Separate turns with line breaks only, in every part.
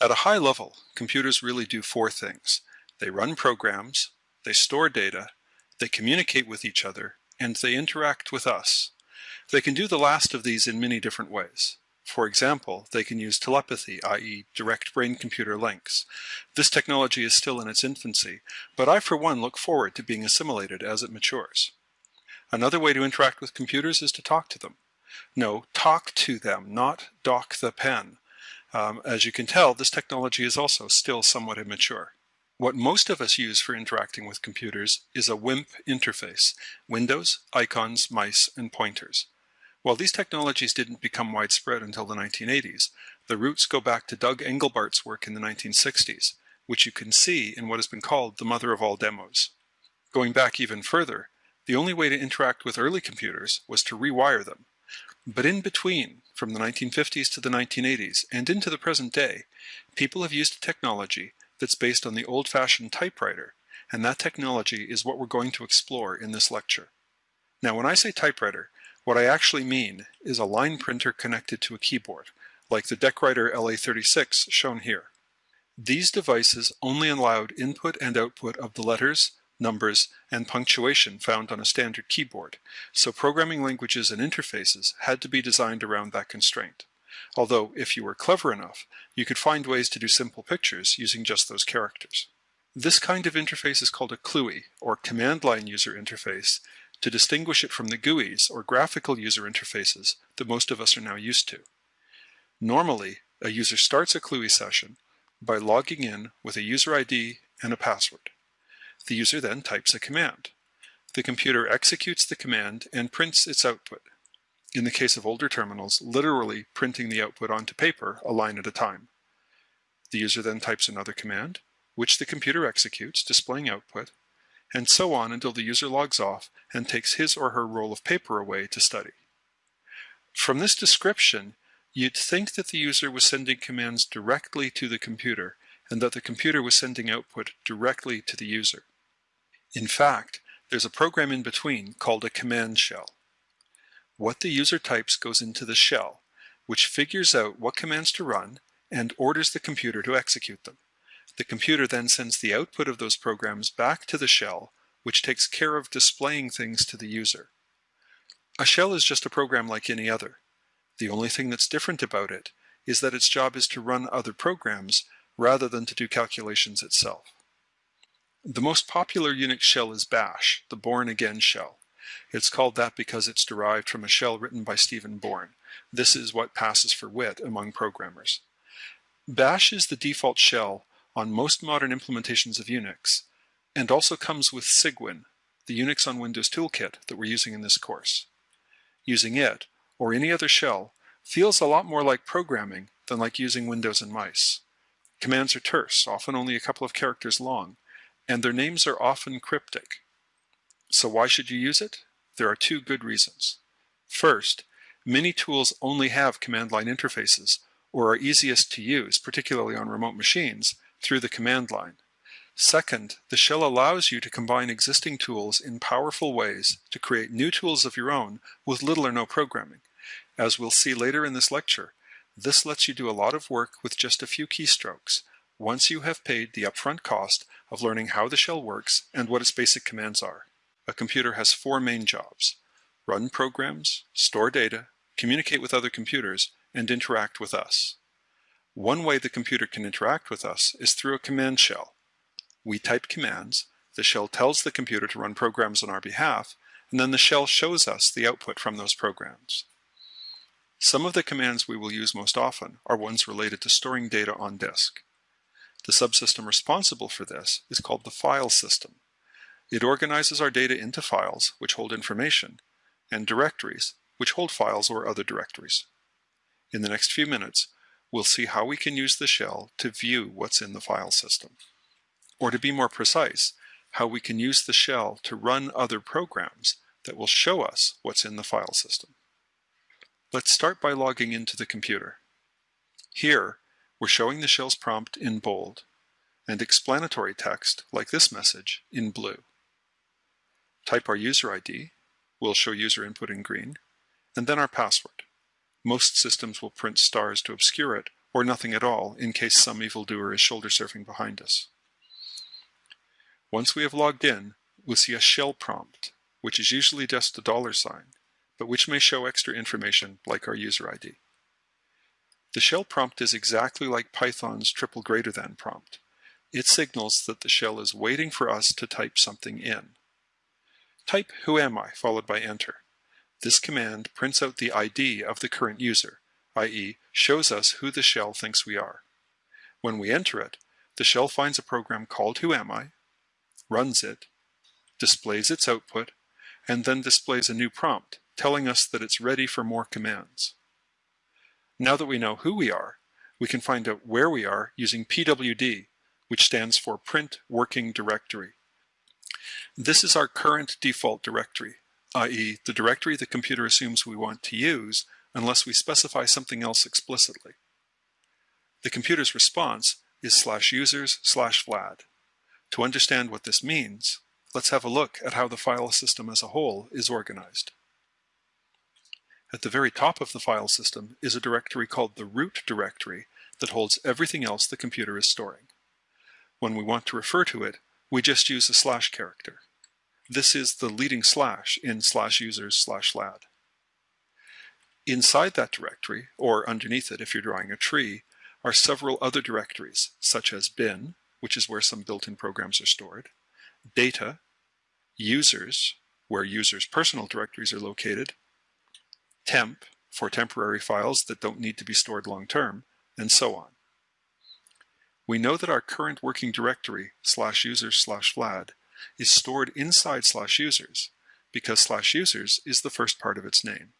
At a high level, computers really do four things. They run programs, they store data, they communicate with each other, and they interact with us. They can do the last of these in many different ways. For example, they can use telepathy, i.e. direct brain-computer links. This technology is still in its infancy, but I for one look forward to being assimilated as it matures. Another way to interact with computers is to talk to them. No, talk to them, not dock the pen. Um, as you can tell, this technology is also still somewhat immature. What most of us use for interacting with computers is a WIMP interface, windows, icons, mice, and pointers. While these technologies didn't become widespread until the 1980s, the roots go back to Doug Engelbart's work in the 1960s, which you can see in what has been called the mother of all demos. Going back even further, the only way to interact with early computers was to rewire them. But in between, from the 1950s to the 1980s and into the present day, people have used a technology that's based on the old-fashioned typewriter, and that technology is what we're going to explore in this lecture. Now when I say typewriter, what I actually mean is a line printer connected to a keyboard, like the DECwriter LA36 shown here. These devices only allowed input and output of the letters, numbers, and punctuation found on a standard keyboard, so programming languages and interfaces had to be designed around that constraint. Although, if you were clever enough, you could find ways to do simple pictures using just those characters. This kind of interface is called a CLUI, or Command Line User Interface, to distinguish it from the GUIs or graphical user interfaces that most of us are now used to. Normally, a user starts a CLUI session by logging in with a user ID and a password. The user then types a command. The computer executes the command and prints its output. In the case of older terminals, literally printing the output onto paper a line at a time. The user then types another command, which the computer executes, displaying output, and so on until the user logs off and takes his or her roll of paper away to study. From this description, you'd think that the user was sending commands directly to the computer and that the computer was sending output directly to the user. In fact, there's a program in between called a command shell. What the user types goes into the shell, which figures out what commands to run and orders the computer to execute them. The computer then sends the output of those programs back to the shell, which takes care of displaying things to the user. A shell is just a program like any other. The only thing that's different about it is that its job is to run other programs rather than to do calculations itself. The most popular Unix shell is Bash, the Bourne again shell. It's called that because it's derived from a shell written by Stephen Bourne. This is what passes for wit among programmers. Bash is the default shell on most modern implementations of Unix, and also comes with Cygwin, the Unix on Windows toolkit that we're using in this course. Using it, or any other shell, feels a lot more like programming than like using Windows and mice. Commands are terse, often only a couple of characters long, and their names are often cryptic. So why should you use it? There are two good reasons. First, many tools only have command line interfaces, or are easiest to use, particularly on remote machines, through the command line. Second, the shell allows you to combine existing tools in powerful ways to create new tools of your own with little or no programming. As we'll see later in this lecture, this lets you do a lot of work with just a few keystrokes once you have paid the upfront cost of learning how the shell works and what its basic commands are. A computer has four main jobs. Run programs, store data, communicate with other computers, and interact with us. One way the computer can interact with us is through a command shell. We type commands, the shell tells the computer to run programs on our behalf, and then the shell shows us the output from those programs. Some of the commands we will use most often are ones related to storing data on disk. The subsystem responsible for this is called the file system. It organizes our data into files, which hold information, and directories, which hold files or other directories. In the next few minutes, we'll see how we can use the shell to view what's in the file system. Or to be more precise, how we can use the shell to run other programs that will show us what's in the file system. Let's start by logging into the computer. Here, we're showing the shell's prompt in bold and explanatory text, like this message, in blue. Type our user ID, we'll show user input in green, and then our password. Most systems will print stars to obscure it, or nothing at all in case some evildoer is shoulder surfing behind us. Once we have logged in, we'll see a shell prompt, which is usually just a dollar sign, but which may show extra information like our user ID. The shell prompt is exactly like Python's triple greater than prompt. It signals that the shell is waiting for us to type something in. Type who am I followed by enter. This command prints out the ID of the current user, i.e. shows us who the shell thinks we are. When we enter it, the shell finds a program called who am I, runs it, displays its output, and then displays a new prompt telling us that it's ready for more commands. Now that we know who we are, we can find out where we are using pwd, which stands for Print Working Directory. This is our current default directory, i.e. the directory the computer assumes we want to use unless we specify something else explicitly. The computer's response is slash users slash vlad. To understand what this means, let's have a look at how the file system as a whole is organized. At the very top of the file system is a directory called the root directory that holds everything else the computer is storing. When we want to refer to it, we just use a slash character. This is the leading slash in slash users slash vlad. Inside that directory, or underneath it if you're drawing a tree, are several other directories, such as bin, which is where some built-in programs are stored, data, users, where users' personal directories are located, temp for temporary files that don't need to be stored long-term, and so on. We know that our current working directory slash users slash vlad is stored inside slash users because slash users is the first part of its name.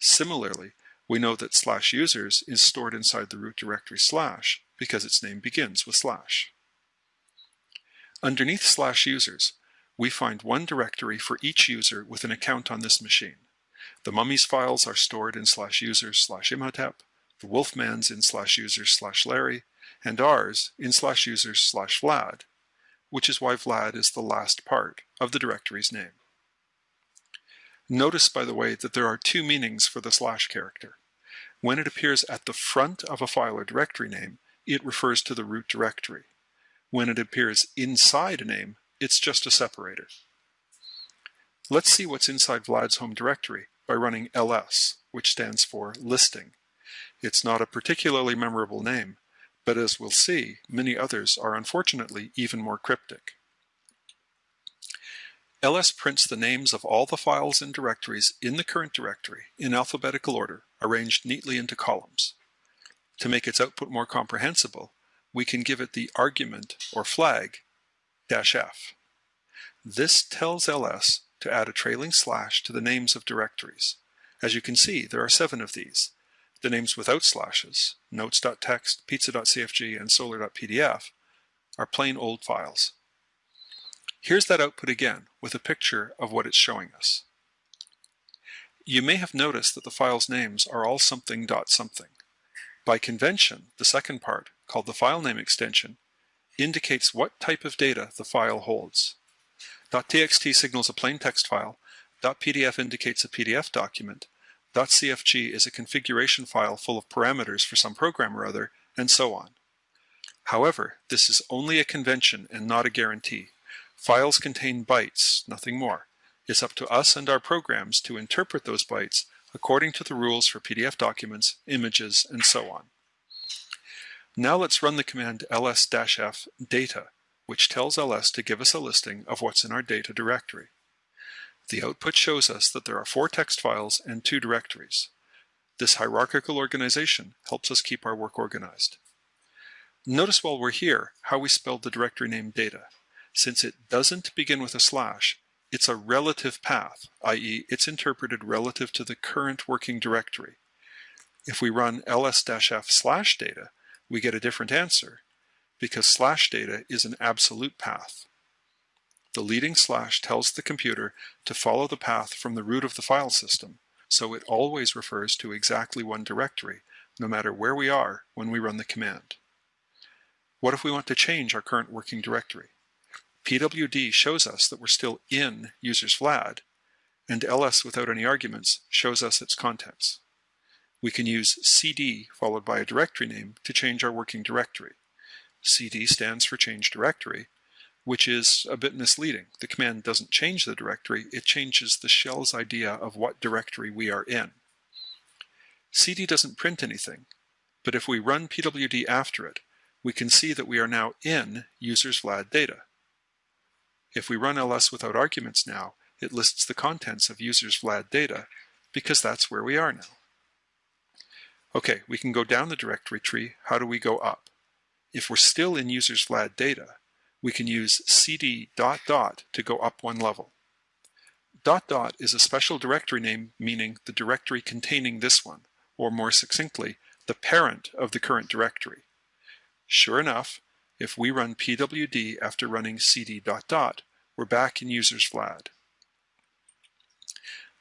Similarly, we know that slash users is stored inside the root directory slash because its name begins with slash. Underneath slash users, we find one directory for each user with an account on this machine. The mummies files are stored in slash users slash imhotep, the wolfman's in slash users slash Larry, and ours in slash users slash Vlad, which is why Vlad is the last part of the directory's name. Notice, by the way, that there are two meanings for the slash character. When it appears at the front of a file or directory name, it refers to the root directory. When it appears inside a name, it's just a separator. Let's see what's inside Vlad's home directory by running ls, which stands for listing. It's not a particularly memorable name, but as we'll see, many others are unfortunately even more cryptic. ls prints the names of all the files and directories in the current directory in alphabetical order, arranged neatly into columns. To make its output more comprehensible, we can give it the argument or flag dash f. This tells ls to add a trailing slash to the names of directories. As you can see, there are seven of these. The names without slashes, notes.txt, pizza.cfg, and solar.pdf, are plain old files. Here's that output again with a picture of what it's showing us. You may have noticed that the file's names are all something dot something. By convention, the second part, called the file name extension, indicates what type of data the file holds. .txt signals a plain text file, .pdf indicates a PDF document, .cfg is a configuration file full of parameters for some program or other, and so on. However, this is only a convention and not a guarantee. Files contain bytes, nothing more. It's up to us and our programs to interpret those bytes according to the rules for PDF documents, images, and so on. Now let's run the command ls-f data which tells ls to give us a listing of what's in our data directory. The output shows us that there are four text files and two directories. This hierarchical organization helps us keep our work organized. Notice while we're here how we spelled the directory name data. Since it doesn't begin with a slash, it's a relative path, i.e. it's interpreted relative to the current working directory. If we run ls-f slash data, we get a different answer, because slash data is an absolute path. The leading slash tells the computer to follow the path from the root of the file system, so it always refers to exactly one directory, no matter where we are when we run the command. What if we want to change our current working directory? pwd shows us that we're still in users vlad, and ls without any arguments shows us its contents. We can use cd followed by a directory name to change our working directory. cd stands for change directory, which is a bit misleading. The command doesn't change the directory, it changes the shell's idea of what directory we are in. cd doesn't print anything, but if we run pwd after it, we can see that we are now in users vlad data. If we run ls without arguments now, it lists the contents of users vlad data because that's where we are now. Okay, we can go down the directory tree. How do we go up? If we're still in users vlad data, we can use cd dot dot to go up one level. Dot dot is a special directory name meaning the directory containing this one, or more succinctly, the parent of the current directory. Sure enough, if we run pwd after running cd dot dot, we're back in users vlad.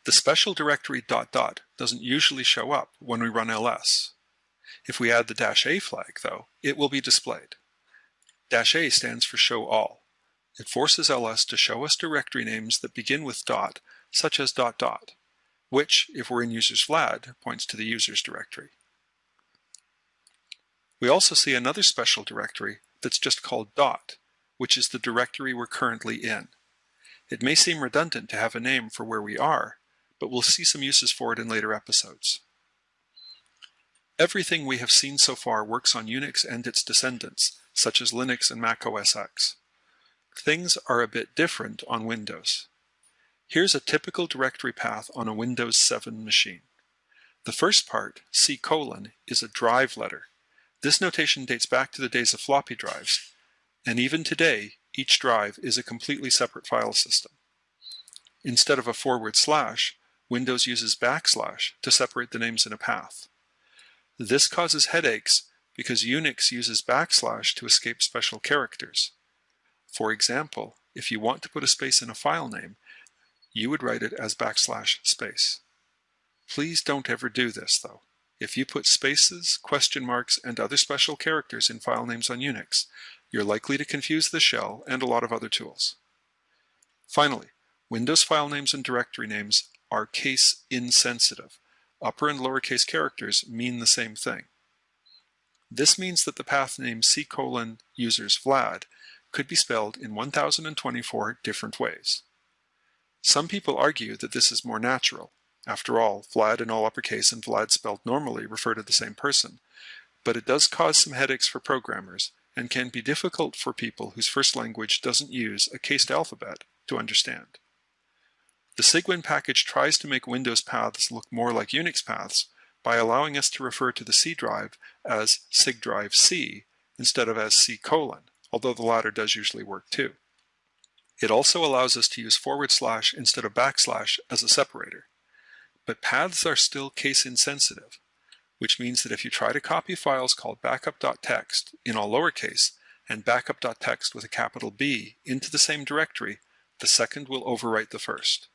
The special directory dot dot doesn't usually show up when we run ls. If we add the dash a flag, though, it will be displayed. Dash a stands for show all. It forces ls to show us directory names that begin with dot, such as dot dot, which, if we're in users vlad, points to the users directory. We also see another special directory that's just called dot, which is the directory we're currently in. It may seem redundant to have a name for where we are, but we'll see some uses for it in later episodes. Everything we have seen so far works on Unix and its descendants, such as Linux and Mac OS X. Things are a bit different on Windows. Here's a typical directory path on a Windows 7 machine. The first part, C colon, is a drive letter. This notation dates back to the days of floppy drives, and even today, each drive is a completely separate file system. Instead of a forward slash, Windows uses backslash to separate the names in a path. This causes headaches because Unix uses backslash to escape special characters. For example, if you want to put a space in a file name, you would write it as backslash space. Please don't ever do this though. If you put spaces, question marks, and other special characters in file names on Unix, you're likely to confuse the shell and a lot of other tools. Finally, Windows file names and directory names are case insensitive. Upper and lowercase characters mean the same thing. This means that the path name c colon users vlad could be spelled in 1024 different ways. Some people argue that this is more natural. After all, Vlad in all uppercase and Vlad spelled normally refer to the same person. But it does cause some headaches for programmers and can be difficult for people whose first language doesn't use a cased alphabet to understand. The Cygwin package tries to make Windows paths look more like Unix paths by allowing us to refer to the C drive as cygdrive C instead of as C colon, although the latter does usually work too. It also allows us to use forward slash instead of backslash as a separator. But paths are still case insensitive, which means that if you try to copy files called backup.txt in all lowercase and backup.txt with a capital B into the same directory, the second will overwrite the first.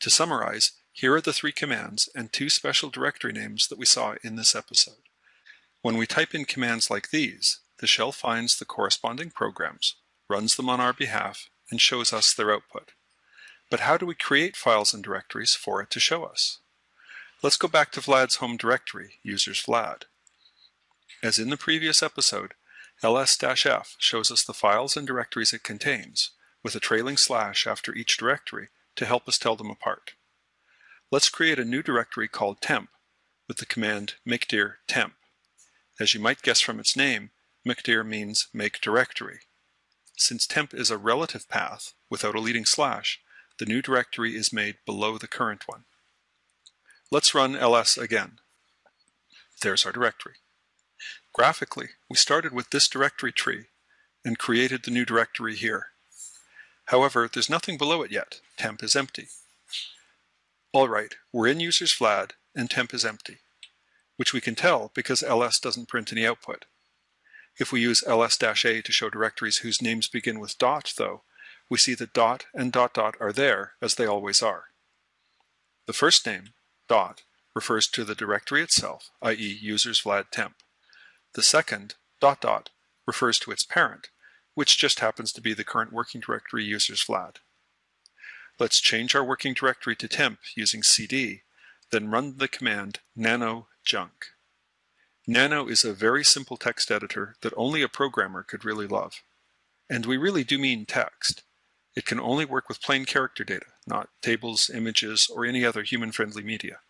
To summarize, here are the three commands and two special directory names that we saw in this episode. When we type in commands like these, the shell finds the corresponding programs, runs them on our behalf, and shows us their output. But how do we create files and directories for it to show us? Let's go back to Vlad's home directory, users Vlad. As in the previous episode, ls-f shows us the files and directories it contains, with a trailing slash after each directory to help us tell them apart. Let's create a new directory called temp with the command mkdir temp. As you might guess from its name, mkdir means make directory. Since temp is a relative path without a leading slash, the new directory is made below the current one. Let's run ls again. There's our directory. Graphically, we started with this directory tree and created the new directory here. However, there's nothing below it yet. Temp is empty. All right, we're in users Vlad and temp is empty, which we can tell because ls doesn't print any output. If we use ls-a to show directories whose names begin with dot, though, we see that dot and dot dot are there as they always are. The first name, dot, refers to the directory itself, i.e. users vlad temp. The second, dot dot, refers to its parent, which just happens to be the current working directory users Vlad. Let's change our working directory to temp using cd, then run the command nano junk. Nano is a very simple text editor that only a programmer could really love. And we really do mean text. It can only work with plain character data, not tables, images, or any other human-friendly media.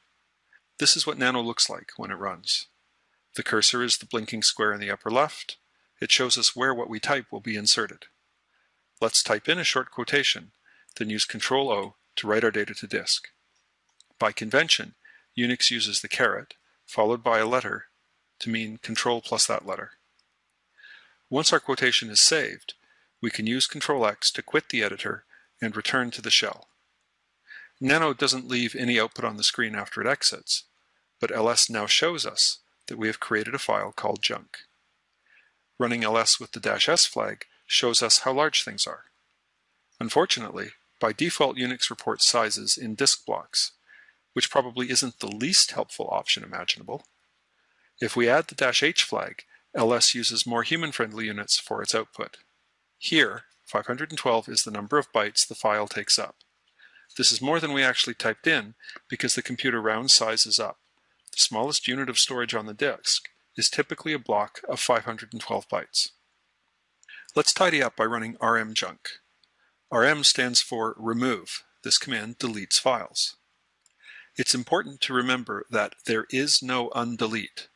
This is what Nano looks like when it runs. The cursor is the blinking square in the upper left. It shows us where what we type will be inserted. Let's type in a short quotation, then use Ctrl-O to write our data to disk. By convention, Unix uses the caret, followed by a letter, to mean control plus that letter. Once our quotation is saved, we can use Control X to quit the editor and return to the shell. Nano doesn't leave any output on the screen after it exits, but ls now shows us that we have created a file called junk. Running ls with the dash s flag shows us how large things are. Unfortunately, by default Unix reports sizes in disk blocks, which probably isn't the least helpful option imaginable. If we add the dash h flag, ls uses more human-friendly units for its output. Here, 512 is the number of bytes the file takes up. This is more than we actually typed in because the computer round sizes up. The smallest unit of storage on the disk is typically a block of 512 bytes. Let's tidy up by running rmjunk. Rm stands for remove. This command deletes files. It's important to remember that there is no undelete.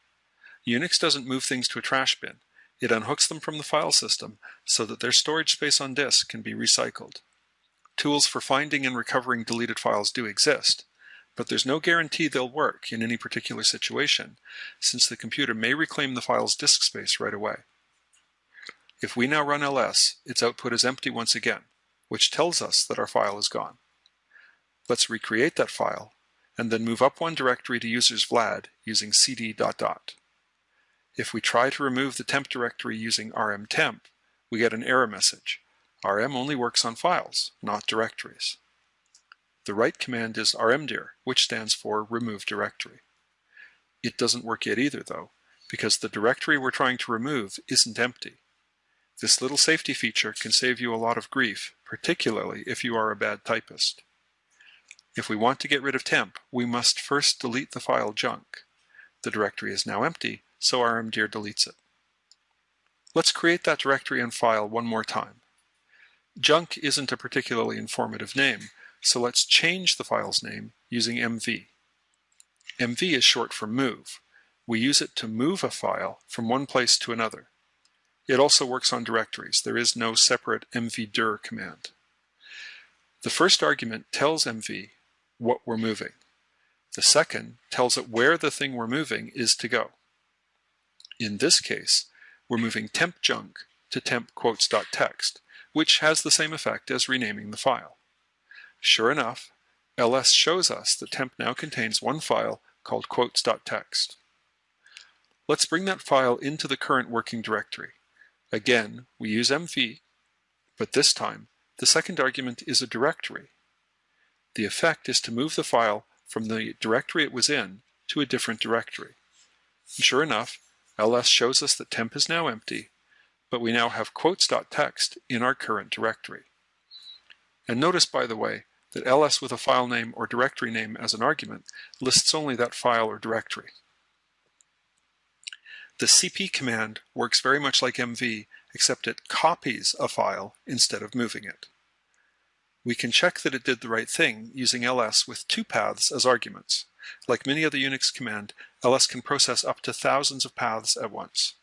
Unix doesn't move things to a trash bin. It unhooks them from the file system so that their storage space on disk can be recycled. Tools for finding and recovering deleted files do exist, but there's no guarantee they'll work in any particular situation, since the computer may reclaim the file's disk space right away. If we now run ls, its output is empty once again, which tells us that our file is gone. Let's recreate that file, and then move up one directory to users Vlad using cd dot dot. If we try to remove the temp directory using rmtemp, we get an error message. rm only works on files, not directories. The right command is rmdir, which stands for remove directory. It doesn't work yet either, though, because the directory we're trying to remove isn't empty. This little safety feature can save you a lot of grief, particularly if you are a bad typist. If we want to get rid of temp, we must first delete the file junk. The directory is now empty, so rmdir deletes it. Let's create that directory and file one more time. Junk isn't a particularly informative name, so let's change the file's name using mv. mv is short for move. We use it to move a file from one place to another. It also works on directories. There is no separate mvdir command. The first argument tells mv what we're moving. The second tells it where the thing we're moving is to go. In this case, we're moving temp junk to temp quotes.txt, which has the same effect as renaming the file. Sure enough, ls shows us that temp now contains one file called quotes.txt. Let's bring that file into the current working directory. Again, we use mv, but this time the second argument is a directory. The effect is to move the file from the directory it was in to a different directory. And sure enough, ls shows us that temp is now empty, but we now have quotes.txt in our current directory. And notice, by the way, that ls with a file name or directory name as an argument lists only that file or directory. The cp command works very much like mv, except it copies a file instead of moving it. We can check that it did the right thing using ls with two paths as arguments. Like many other Unix command, ls can process up to thousands of paths at once.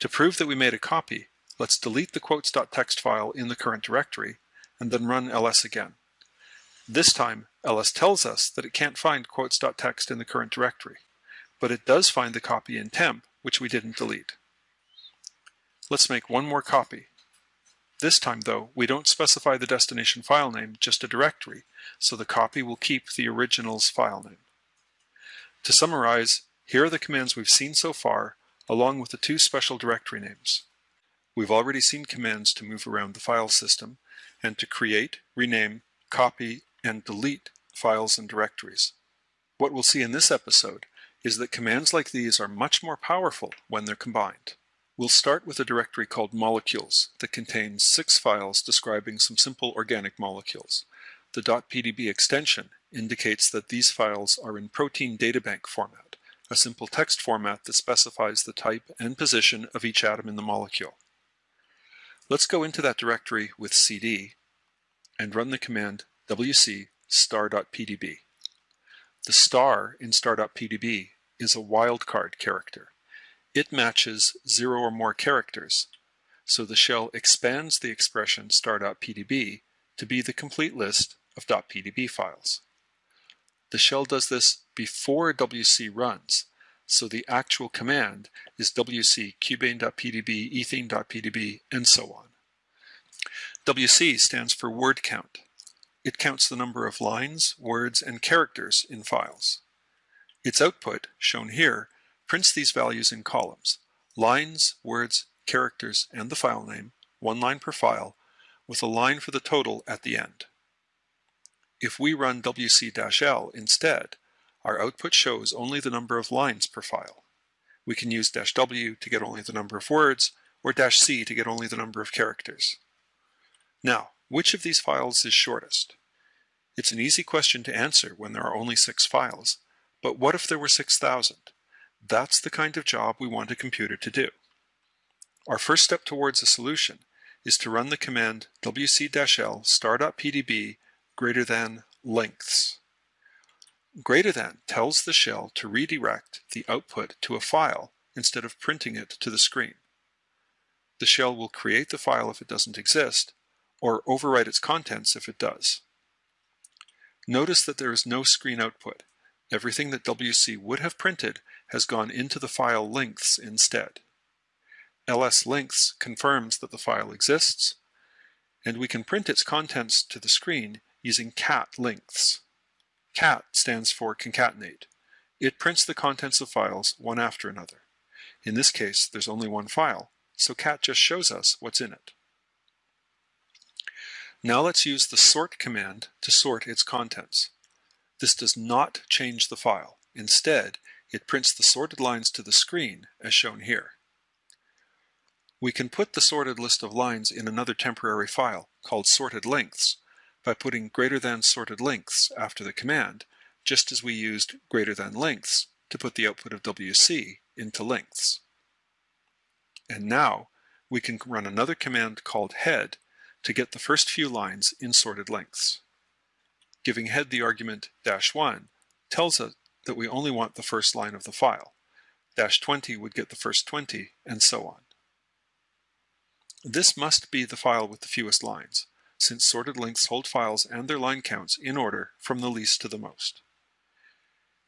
To prove that we made a copy, let's delete the quotes.txt file in the current directory and then run ls again. This time, ls tells us that it can't find quotes.txt in the current directory, but it does find the copy in temp, which we didn't delete. Let's make one more copy. This time, though, we don't specify the destination file name, just a directory, so the copy will keep the original's file name. To summarize, here are the commands we've seen so far, along with the two special directory names. We've already seen commands to move around the file system and to create, rename, copy, and delete files and directories. What we'll see in this episode is that commands like these are much more powerful when they're combined. We'll start with a directory called molecules that contains six files describing some simple organic molecules. The .pdb extension indicates that these files are in protein databank format, a simple text format that specifies the type and position of each atom in the molecule. Let's go into that directory with cd and run the command wc star.pdb. The star in star.pdb is a wildcard character. It matches zero or more characters, so the shell expands the expression star.pdb to be the complete list of .pdb files. The shell does this before wc runs, so the actual command is wc cubane.pdb, ethene.pdb, and so on. WC stands for word count. It counts the number of lines, words, and characters in files. Its output, shown here, prints these values in columns, lines, words, characters, and the file name, one line per file, with a line for the total at the end. If we run wc-l instead, our output shows only the number of lines per file. We can use "-w to get only the number of words, or "-c to get only the number of characters. Now, which of these files is shortest? It's an easy question to answer when there are only six files, but what if there were 6,000? That's the kind of job we want a computer to do. Our first step towards a solution is to run the command wc-l star.pdb greater than lengths. Greater than tells the shell to redirect the output to a file instead of printing it to the screen. The shell will create the file if it doesn't exist, or overwrite its contents if it does. Notice that there is no screen output. Everything that WC would have printed has gone into the file lengths instead. ls lengths confirms that the file exists, and we can print its contents to the screen using cat lengths. Cat stands for concatenate. It prints the contents of files one after another. In this case, there's only one file, so cat just shows us what's in it. Now let's use the sort command to sort its contents. This does not change the file. Instead, it prints the sorted lines to the screen as shown here. We can put the sorted list of lines in another temporary file called sorted lengths by putting greater than sorted lengths after the command, just as we used greater than lengths to put the output of WC into lengths. And now we can run another command called head to get the first few lines in sorted lengths. Giving head the argument dash 1 tells us that we only want the first line of the file. Dash 20 would get the first 20, and so on. This must be the file with the fewest lines, since sorted lengths hold files and their line counts in order from the least to the most.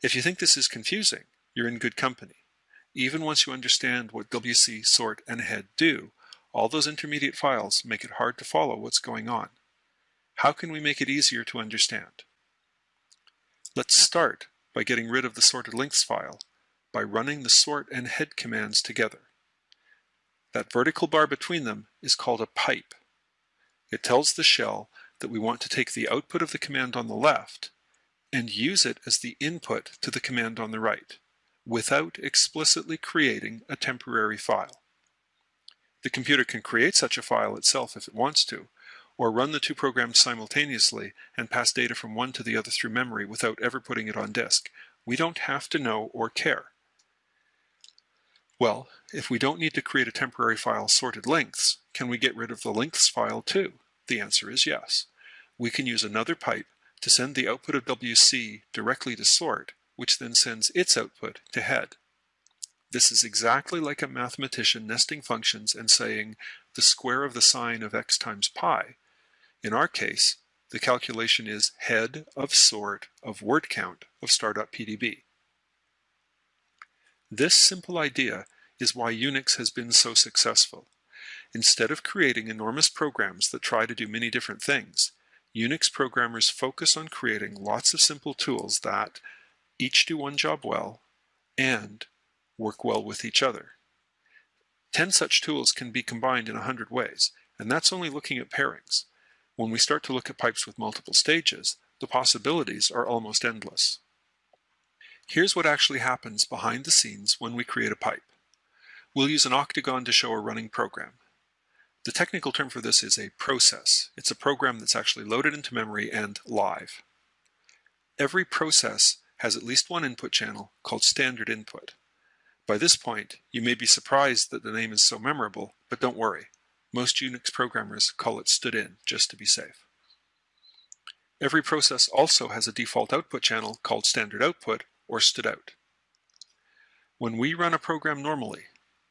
If you think this is confusing, you're in good company. Even once you understand what WC, sort, and head do, all those intermediate files make it hard to follow what's going on. How can we make it easier to understand? Let's start by getting rid of the sorted lengths file by running the sort and head commands together. That vertical bar between them is called a pipe. It tells the shell that we want to take the output of the command on the left and use it as the input to the command on the right, without explicitly creating a temporary file. The computer can create such a file itself if it wants to, or run the two programs simultaneously and pass data from one to the other through memory without ever putting it on disk. We don't have to know or care. Well, if we don't need to create a temporary file sorted lengths, can we get rid of the lengths file too? The answer is yes. We can use another pipe to send the output of WC directly to sort, which then sends its output to head. This is exactly like a mathematician nesting functions and saying the square of the sine of x times pi. In our case, the calculation is head of sort of word count of star.pdb. This simple idea is why Unix has been so successful. Instead of creating enormous programs that try to do many different things, Unix programmers focus on creating lots of simple tools that each do one job well and work well with each other. Ten such tools can be combined in a hundred ways, and that's only looking at pairings. When we start to look at pipes with multiple stages, the possibilities are almost endless. Here's what actually happens behind the scenes when we create a pipe. We'll use an octagon to show a running program. The technical term for this is a process. It's a program that's actually loaded into memory and live. Every process has at least one input channel called standard input. By this point, you may be surprised that the name is so memorable, but don't worry. Most Unix programmers call it stdin just to be safe. Every process also has a default output channel called standard output or stdout. When we run a program normally,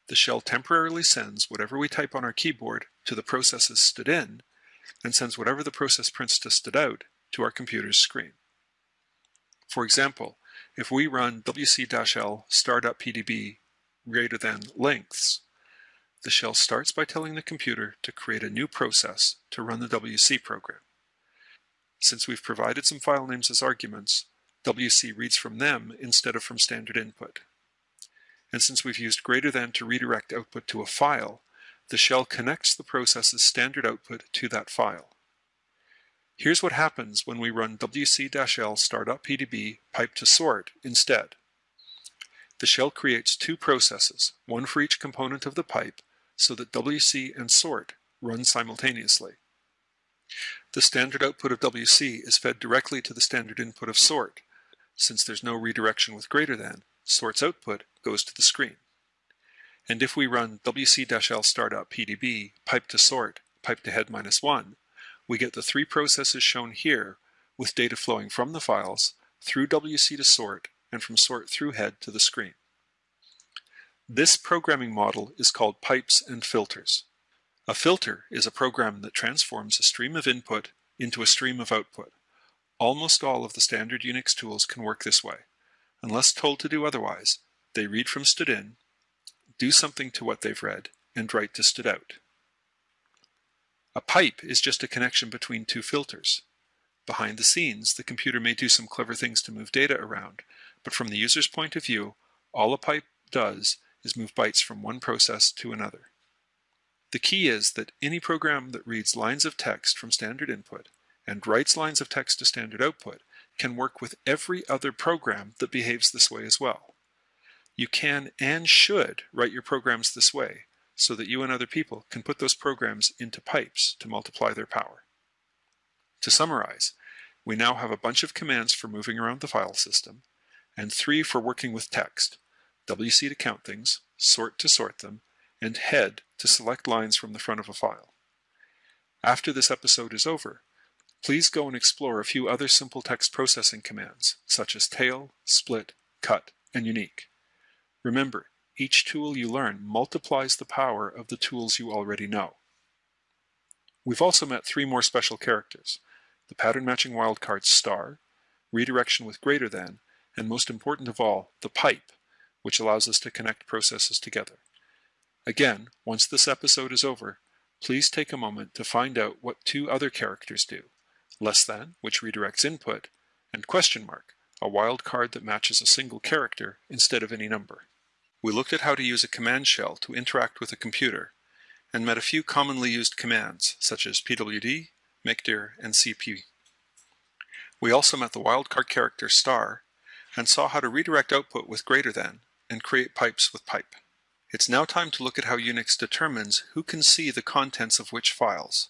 the shell temporarily sends whatever we type on our keyboard to the process's stdin and sends whatever the process prints to stdout to our computer's screen. For example, if we run wc-l star.pdb greater than lengths, the shell starts by telling the computer to create a new process to run the WC program. Since we've provided some file names as arguments, WC reads from them instead of from standard input. And since we've used greater than to redirect output to a file, the shell connects the process's standard output to that file. Here's what happens when we run wc-l star.pdb pipe to sort instead. The shell creates two processes, one for each component of the pipe, so that WC and sort run simultaneously. The standard output of WC is fed directly to the standard input of sort. Since there's no redirection with greater than, sort's output goes to the screen. And if we run wc-l star.pdb pipe to sort, pipe to head minus 1, we get the three processes shown here with data flowing from the files through WC to sort and from sort through head to the screen. This programming model is called pipes and filters. A filter is a program that transforms a stream of input into a stream of output. Almost all of the standard Unix tools can work this way. Unless told to do otherwise, they read from stdin, do something to what they've read, and write to stdout. A pipe is just a connection between two filters. Behind the scenes, the computer may do some clever things to move data around, but from the user's point of view, all a pipe does is move bytes from one process to another. The key is that any program that reads lines of text from standard input and writes lines of text to standard output can work with every other program that behaves this way as well. You can and should write your programs this way, so that you and other people can put those programs into pipes to multiply their power. To summarize, we now have a bunch of commands for moving around the file system, and three for working with text, WC to count things, sort to sort them, and head to select lines from the front of a file. After this episode is over, please go and explore a few other simple text processing commands, such as tail, split, cut, and uniq. Remember, each tool you learn multiplies the power of the tools you already know. We've also met three more special characters, the pattern matching wildcard star, redirection with greater than, and most important of all, the pipe, which allows us to connect processes together. Again, once this episode is over, please take a moment to find out what two other characters do, less than, which redirects input, and question mark, a wildcard that matches a single character instead of any number. We looked at how to use a command shell to interact with a computer, and met a few commonly used commands, such as pwd, mkdir, and cp. We also met the wildcard character star, and saw how to redirect output with greater than, and create pipes with pipe. It's now time to look at how Unix determines who can see the contents of which files,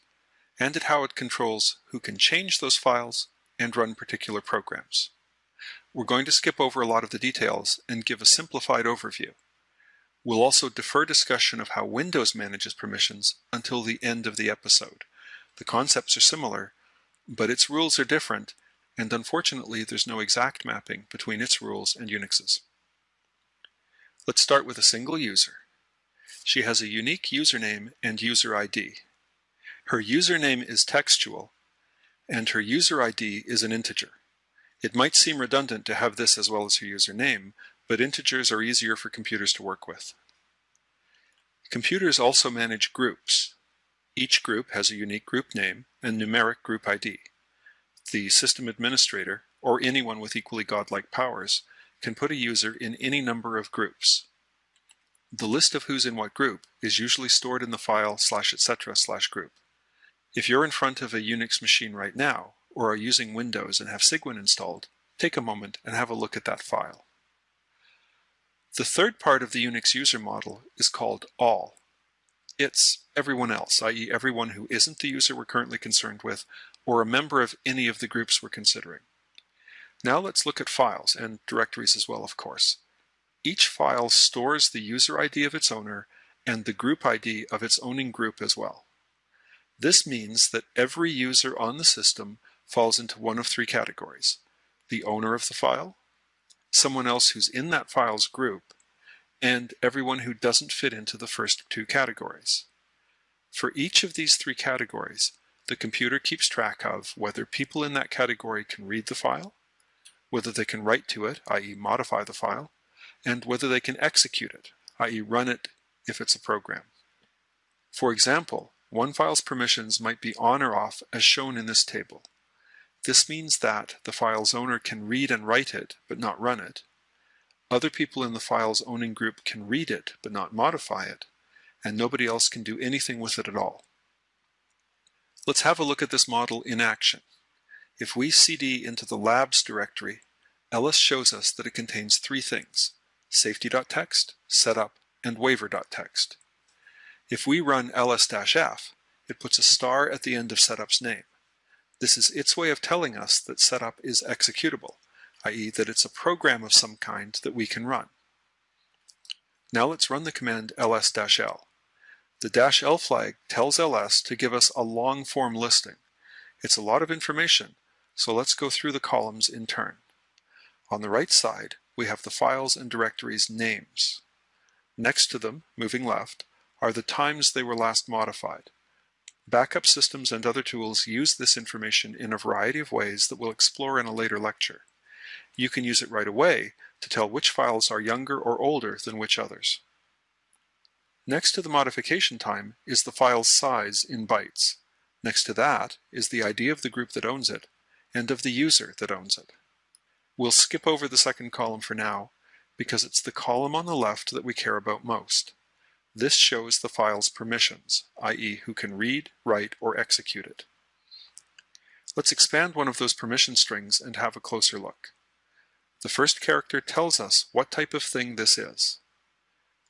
and at how it controls who can change those files and run particular programs. We're going to skip over a lot of the details and give a simplified overview. We'll also defer discussion of how Windows manages permissions until the end of the episode. The concepts are similar, but its rules are different, and unfortunately there's no exact mapping between its rules and Unix's. Let's start with a single user. She has a unique username and user ID. Her username is textual, and her user ID is an integer. It might seem redundant to have this as well as her username, but integers are easier for computers to work with. Computers also manage groups. Each group has a unique group name and numeric group ID. The system administrator, or anyone with equally godlike powers, can put a user in any number of groups. The list of who's in what group is usually stored in the file slash etc slash group. If you're in front of a Unix machine right now, or are using Windows and have Cygwin installed, take a moment and have a look at that file. The third part of the Unix user model is called all. It's everyone else, i.e. everyone who isn't the user we're currently concerned with, or a member of any of the groups we're considering. Now let's look at files, and directories as well, of course. Each file stores the user ID of its owner and the group ID of its owning group as well. This means that every user on the system falls into one of three categories. The owner of the file, someone else who's in that file's group, and everyone who doesn't fit into the first two categories. For each of these three categories, the computer keeps track of whether people in that category can read the file, whether they can write to it, i.e. modify the file, and whether they can execute it, i.e. run it if it's a program. For example, one file's permissions might be on or off as shown in this table. This means that the file's owner can read and write it, but not run it, other people in the file's owning group can read it but not modify it, and nobody else can do anything with it at all. Let's have a look at this model in action. If we cd into the labs directory, ls shows us that it contains three things, safety.txt, setup, and waiver.txt. If we run ls-f, it puts a star at the end of setup's name. This is its way of telling us that setup is executable, i.e. that it's a program of some kind that we can run. Now let's run the command ls-l. The "-l flag tells ls to give us a long form listing. It's a lot of information, so let's go through the columns in turn. On the right side, we have the files and directories names. Next to them, moving left, are the times they were last modified. Backup systems and other tools use this information in a variety of ways that we'll explore in a later lecture you can use it right away to tell which files are younger or older than which others. Next to the modification time is the file's size in bytes. Next to that is the ID of the group that owns it and of the user that owns it. We'll skip over the second column for now because it's the column on the left that we care about most. This shows the file's permissions, i.e. who can read, write, or execute it. Let's expand one of those permission strings and have a closer look. The first character tells us what type of thing this is.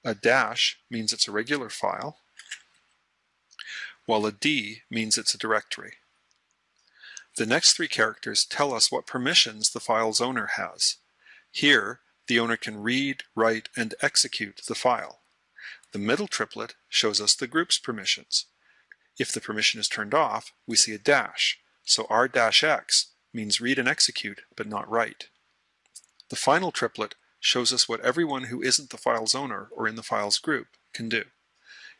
A dash means it's a regular file, while a D means it's a directory. The next three characters tell us what permissions the file's owner has. Here, the owner can read, write, and execute the file. The middle triplet shows us the group's permissions. If the permission is turned off, we see a dash, so r-x means read and execute, but not write. The final triplet shows us what everyone who isn't the file's owner or in the file's group can do.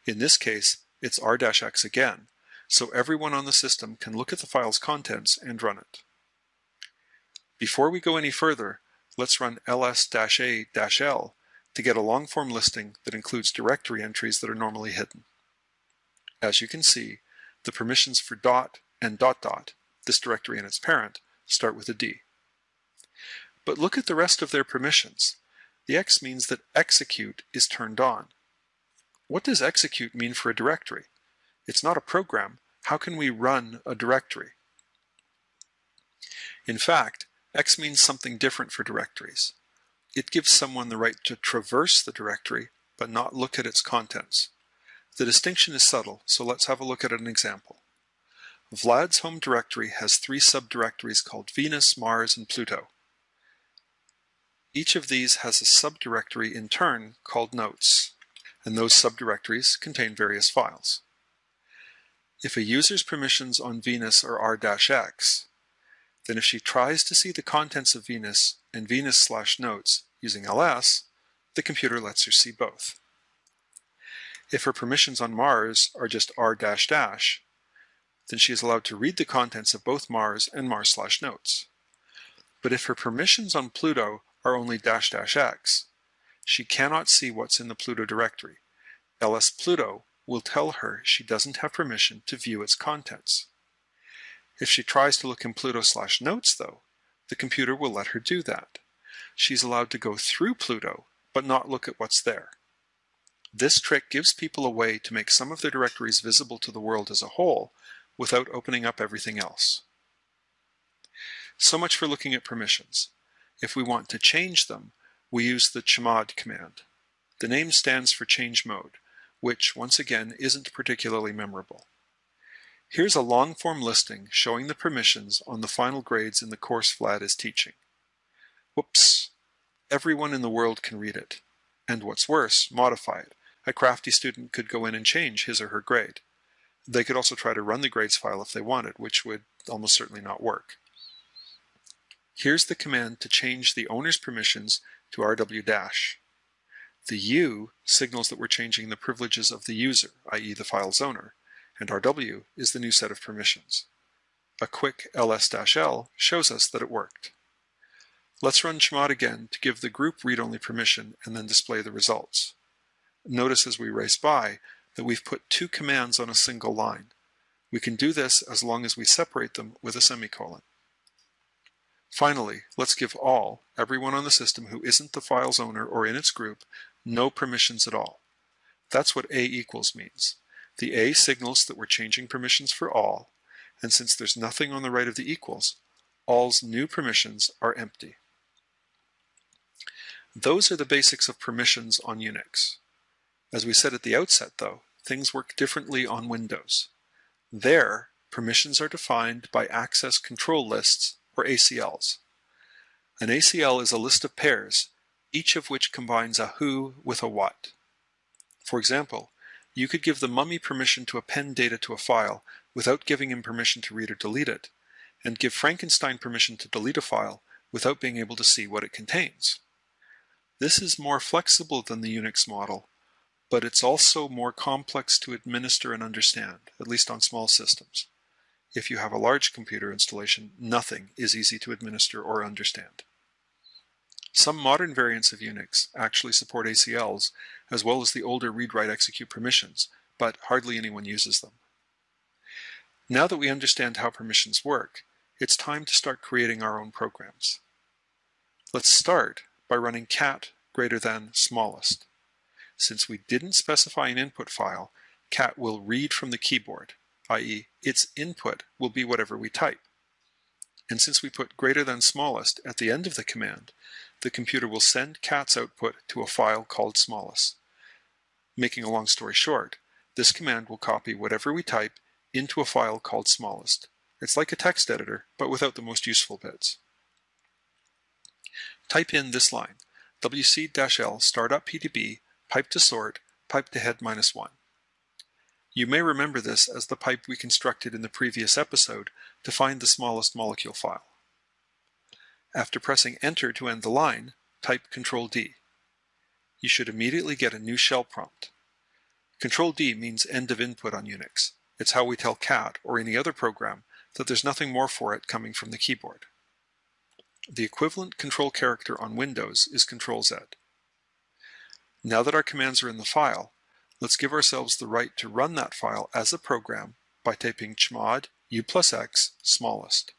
In this case, it's r-x again, so everyone on the system can look at the file's contents and run it. Before we go any further, let's run ls-a-l to get a long-form listing that includes directory entries that are normally hidden. As you can see, the permissions for dot and dot dot, this directory and its parent, start with a D. But look at the rest of their permissions. The X means that execute is turned on. What does execute mean for a directory? It's not a program. How can we run a directory? In fact, X means something different for directories. It gives someone the right to traverse the directory, but not look at its contents. The distinction is subtle, so let's have a look at an example. Vlad's home directory has three subdirectories called Venus, Mars, and Pluto. Each of these has a subdirectory in turn called notes, and those subdirectories contain various files. If a user's permissions on Venus are r-x, then if she tries to see the contents of Venus and Venus slash notes using ls, the computer lets her see both. If her permissions on Mars are just r dash dash, then she is allowed to read the contents of both Mars and Mars slash notes. But if her permissions on Pluto are only dash dash x. She cannot see what's in the Pluto directory. ls Pluto will tell her she doesn't have permission to view its contents. If she tries to look in Pluto slash notes though, the computer will let her do that. She's allowed to go through Pluto, but not look at what's there. This trick gives people a way to make some of their directories visible to the world as a whole without opening up everything else. So much for looking at permissions. If we want to change them, we use the chmod command. The name stands for change mode. which, once again, isn't particularly memorable. Here's a long-form listing showing the permissions on the final grades in the course Vlad is teaching. Whoops! Everyone in the world can read it. And what's worse, modify it. A crafty student could go in and change his or her grade. They could also try to run the grades file if they wanted, which would almost certainly not work. Here's the command to change the owner's permissions to rw dash. The U signals that we're changing the privileges of the user, i.e. the file's owner and RW is the new set of permissions. A quick ls-l shows us that it worked. Let's run chmod again to give the group read-only permission and then display the results. Notice as we race by that we've put two commands on a single line. We can do this as long as we separate them with a semicolon. Finally, let's give all, everyone on the system who isn't the file's owner or in its group, no permissions at all. That's what A equals means. The A signals that we're changing permissions for all, and since there's nothing on the right of the equals, all's new permissions are empty. Those are the basics of permissions on Unix. As we said at the outset, though, things work differently on Windows. There, permissions are defined by access control lists, or ACLs. An ACL is a list of pairs, each of which combines a who with a what. For example, you could give the mummy permission to append data to a file without giving him permission to read or delete it, and give Frankenstein permission to delete a file without being able to see what it contains. This is more flexible than the Unix model, but it's also more complex to administer and understand, at least on small systems. If you have a large computer installation, nothing is easy to administer or understand. Some modern variants of Unix actually support ACLs, as well as the older read-write-execute permissions, but hardly anyone uses them. Now that we understand how permissions work, it's time to start creating our own programs. Let's start by running cat greater than smallest. Since we didn't specify an input file, cat will read from the keyboard, i.e. its input will be whatever we type. And since we put greater than smallest at the end of the command, the computer will send cat's output to a file called smallest. Making a long story short, this command will copy whatever we type into a file called smallest. It's like a text editor, but without the most useful bits. Type in this line, wc-l star.pdb, pipe to sort, pipe to head minus 1. You may remember this as the pipe we constructed in the previous episode to find the smallest molecule file. After pressing enter to end the line, type Ctrl D. You should immediately get a new shell prompt. Ctrl D means end of input on Unix. It's how we tell cat or any other program that there's nothing more for it coming from the keyboard. The equivalent control character on Windows is Ctrl Z. Now that our commands are in the file, let's give ourselves the right to run that file as a program by typing chmod u plus x smallest.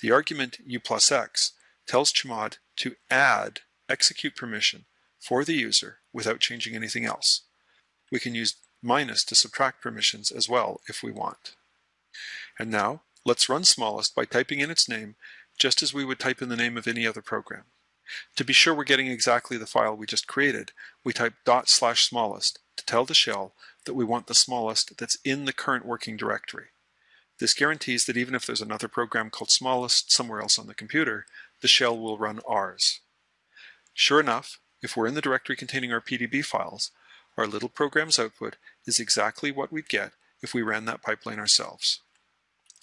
The argument u plus x tells chmod to add execute permission for the user without changing anything else. We can use minus to subtract permissions as well if we want. And now, let's run smallest by typing in its name just as we would type in the name of any other program. To be sure we're getting exactly the file we just created, we type dot slash smallest to tell the shell that we want the smallest that's in the current working directory. This guarantees that even if there's another program called smallest somewhere else on the computer, the shell will run ours. Sure enough, if we're in the directory containing our PDB files, our little program's output is exactly what we'd get if we ran that pipeline ourselves.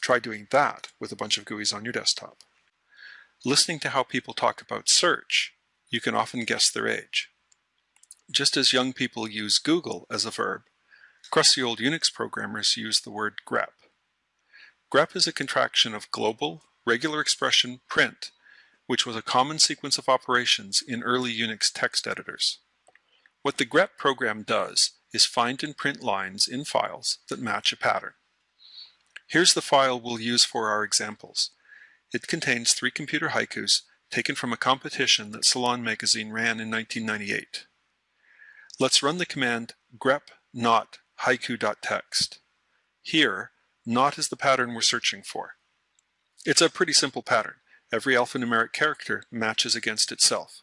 Try doing that with a bunch of GUIs on your desktop. Listening to how people talk about search, you can often guess their age. Just as young people use Google as a verb, crusty old Unix programmers use the word grep. grep is a contraction of Global Regular Expression Print, which was a common sequence of operations in early Unix text editors. What the grep program does is find and print lines in files that match a pattern. Here's the file we'll use for our examples. It contains three computer haikus taken from a competition that Salon magazine ran in 1998. Let's run the command grep not haiku.txt. Here, not is the pattern we're searching for. It's a pretty simple pattern. Every alphanumeric character matches against itself.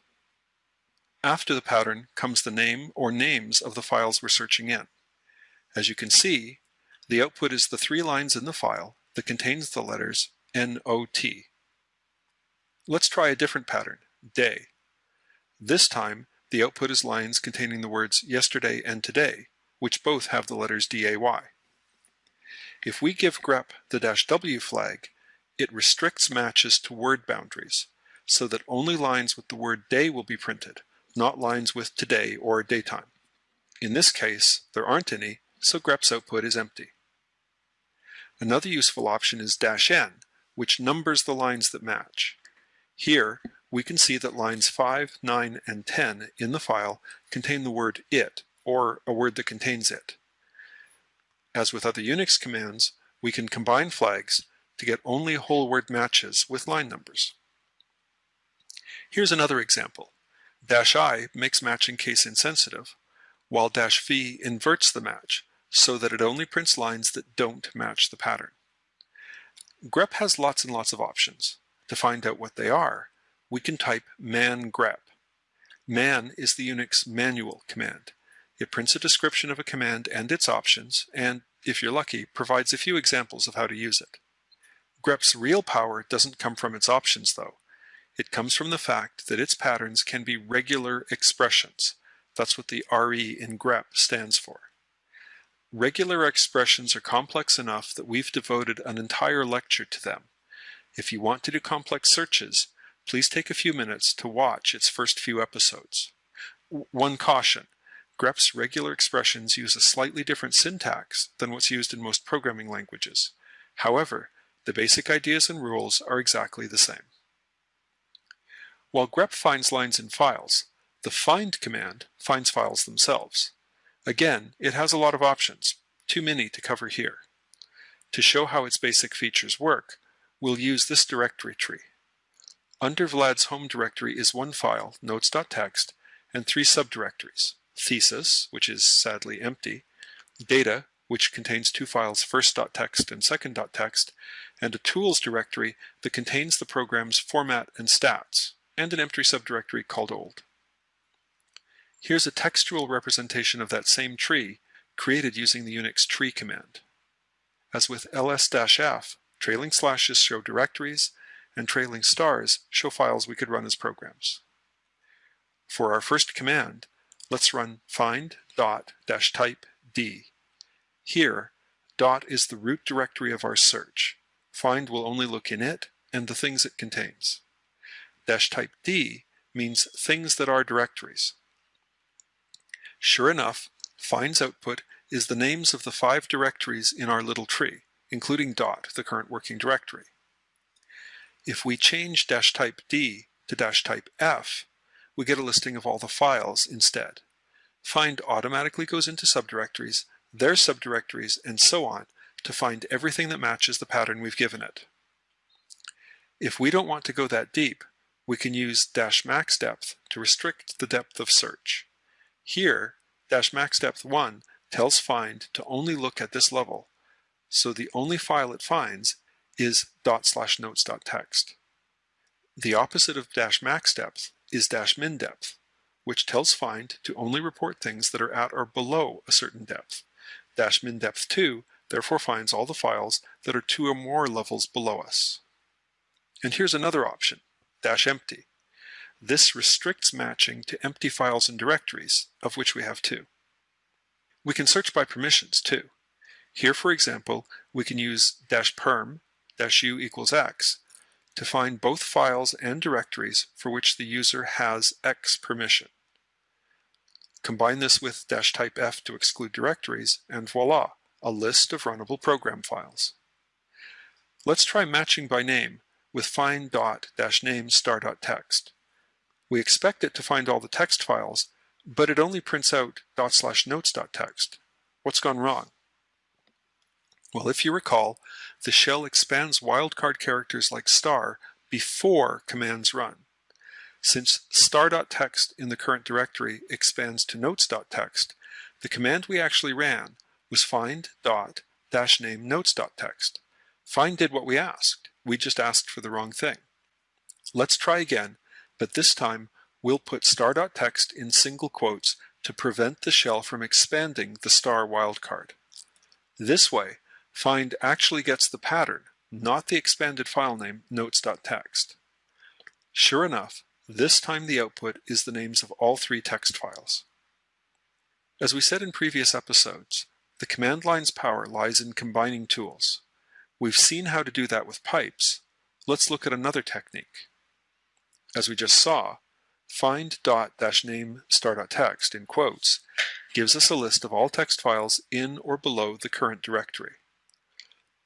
After the pattern comes the name or names of the files we're searching in. As you can see, the output is the three lines in the file that contains the letters NOT. Let's try a different pattern, day. This time, the output is lines containing the words yesterday and today, which both have the letters DAY. If we give grep the dash "-w flag, it restricts matches to word boundaries, so that only lines with the word day will be printed, not lines with today or daytime. In this case, there aren't any, so grep's output is empty. Another useful option is dash "-n", which numbers the lines that match. Here, we can see that lines 5, 9, and 10 in the file contain the word it, or a word that contains it. As with other Unix commands, we can combine flags to get only whole word matches with line numbers. Here's another example. Dash I makes matching case insensitive, while dash V inverts the match so that it only prints lines that don't match the pattern. grep has lots and lots of options. To find out what they are, we can type man grep. Man is the Unix manual command. It prints a description of a command and its options, and, if you're lucky, provides a few examples of how to use it. Grep's real power doesn't come from its options, though. It comes from the fact that its patterns can be regular expressions. That's what the RE in grep stands for. Regular expressions are complex enough that we've devoted an entire lecture to them. If you want to do complex searches, please take a few minutes to watch its first few episodes. One caution, grep's regular expressions use a slightly different syntax than what's used in most programming languages. However, the basic ideas and rules are exactly the same. While grep finds lines in files, the find command finds files themselves. Again, it has a lot of options, too many to cover here. To show how its basic features work, we'll use this directory tree. Under Vlad's home directory is one file, notes.txt, and three subdirectories, thesis, which is sadly empty, data, which contains two files, first.txt and second.txt, and a tools directory that contains the program's format and stats, and an empty subdirectory called old. Here's a textual representation of that same tree Find will only look in it and the things it contains. Dash type d means things that are directories. Sure enough, find's output is the names of the five directories in our little tree, including dot, the current working directory. If we change dash type D to dash type F, we get a listing of all the files instead. Find automatically goes into subdirectories, their subdirectories, and so on to find everything that matches the pattern we've given it. If we don't want to go that deep, we can use dash max depth to restrict the depth of search. Here, dash max depth 1 tells find to only look at this level, so the only file it finds is dot slash notes dot text. The opposite of dash max depth is dash min depth, which tells find to only report things that are at or below a certain depth. Dash min depth 2 therefore finds all the files that are two or more levels below us. And here's another option, dash empty. This restricts matching to empty files and directories, of which we have two. We can search by permissions too. Here, for example, we can use dash perm dash u equals x to find both files and directories for which the user has x permission. Combine this with dash type f to exclude directories, and voila, a list of runnable program files. Let's try matching by name with find dot dash name star dot text. We expect it to find all the text files, but it only prints out dot slash notes dot text. What's gone wrong? Well, if you recall, the shell expands wildcard characters like star before commands run. Since star.txt in the current directory expands to notes.txt, the command we actually ran was find dot dash name notes.txt. Find did what we asked. We just asked for the wrong thing. Let's try again, but this time we'll put star.txt in single quotes to prevent the shell from expanding the star wildcard. This way, find actually gets the pattern, not the expanded file name notes.txt. Sure enough, this time the output is the names of all three text files. As we said in previous episodes, the command line's power lies in combining tools. We've seen how to do that with pipes. Let's look at another technique. As we just saw, find dot dash name star.txt in quotes gives us a list of all text files in or below the current directory.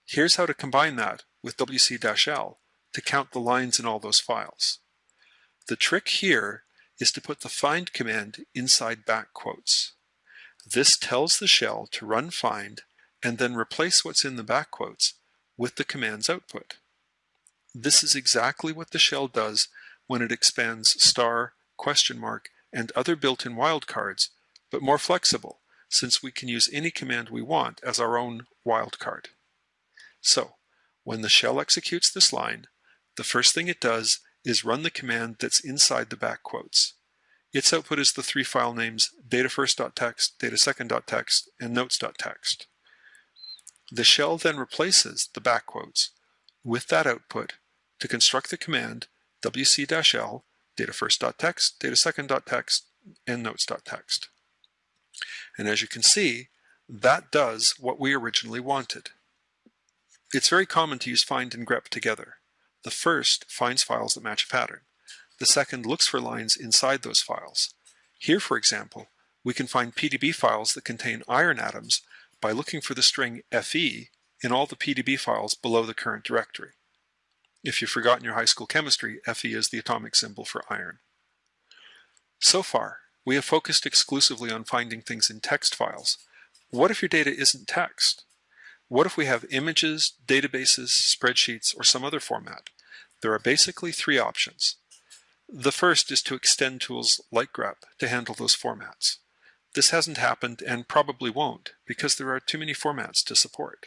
Here's how to combine that with wc-l to count the lines in all those files. The trick here is to put the find command inside back quotes. This tells the shell to run find and then replace what's in the back quotes with the command's output. This is exactly what the shell does when it expands star, question mark, and other built-in wildcards, but more flexible, since we can use any command we want as our own wildcard. So, when the shell executes this line, the first thing it does is run the command that's inside the back quotes. Its output is the three file names datafirst.txt, datasecond.txt, and notes.txt. The shell then replaces the back quotes with that output to construct the command wc-l datafirst.txt, datasecond.txt, and notes.txt. And as you can see, that does what we originally wanted. It's very common to use find and grep together. The first finds files that match a pattern. The second looks for lines inside those files. Here, for example, we can find PDB files that contain iron atoms by looking for the string Fe in all the PDB files below the current directory. If you've forgotten your high school chemistry, Fe is the atomic symbol for iron. So far, we have focused exclusively on finding things in text files. What if your data isn't text? What if we have images, databases, spreadsheets, or some other format? There are basically three options. The first is to extend tools like grep to handle those formats. This hasn't happened and probably won't because there are too many formats to support.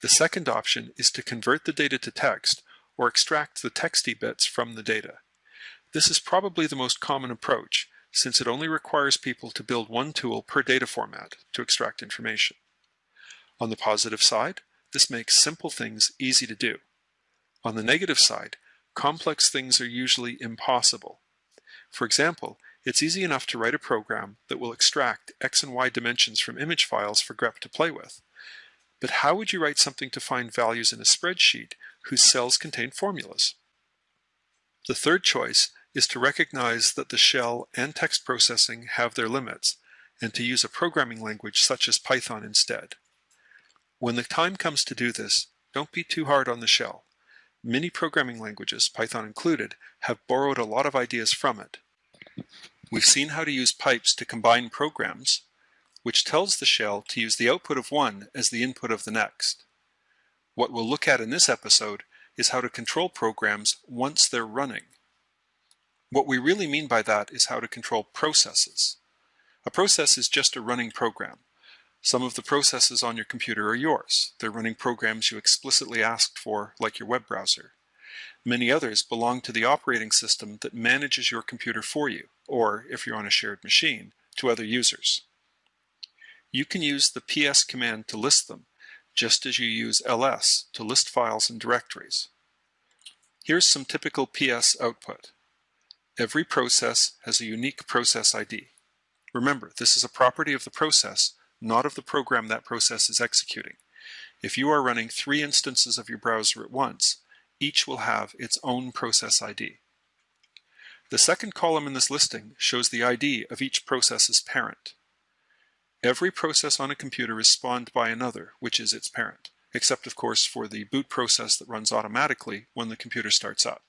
The second option is to convert the data to text or extract the texty bits from the data. This is probably the most common approach since it only requires people to build one tool per data format to extract information. On the positive side, this makes simple things easy to do. On the negative side, complex things are usually impossible. For example, it's easy enough to write a program that will extract x and y dimensions from image files for grep to play with. But how would you write something to find values in a spreadsheet whose cells contain formulas? The third choice is to recognize that the shell and text processing have their limits and to use a programming language such as Python instead. When the time comes to do this, don't be too hard on the shell. Many programming languages, Python included, have borrowed a lot of ideas from it. We've seen how to use pipes to combine programs, which tells the shell to use the output of one as the input of the next. What we'll look at in this episode is how to control programs once they're running. What we really mean by that is how to control processes. A process is just a running program. Some of the processes on your computer are yours. They're running programs you explicitly asked for, like your web browser. Many others belong to the operating system that manages your computer for you, or, if you're on a shared machine, to other users. You can use the ps command to list them, just as you use ls to list files and directories. Here's some typical ps output. Every process has a unique process ID. Remember, this is a property of the process, not of the program that process is executing. If you are running three instances of your browser at once, each will have its own process ID. The second column in this listing shows the ID of each process's parent. Every process on a computer is spawned by another, which is its parent, except of course for the boot process that runs automatically when the computer starts up.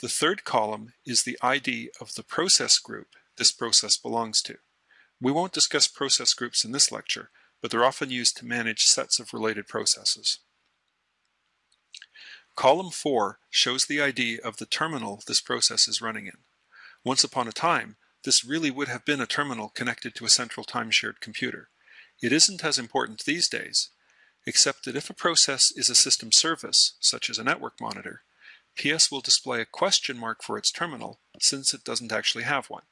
The third column is the ID of the process group this process belongs to. We won't discuss process groups in this lecture, but they're often used to manage sets of related processes. Column 4 shows the ID of the terminal this process is running in. Once upon a time, this really would have been a terminal connected to a central time-shared computer. It isn't as important these days, except that if a process is a system service, such as a network monitor, PS will display a question mark for its terminal since it doesn't actually have one.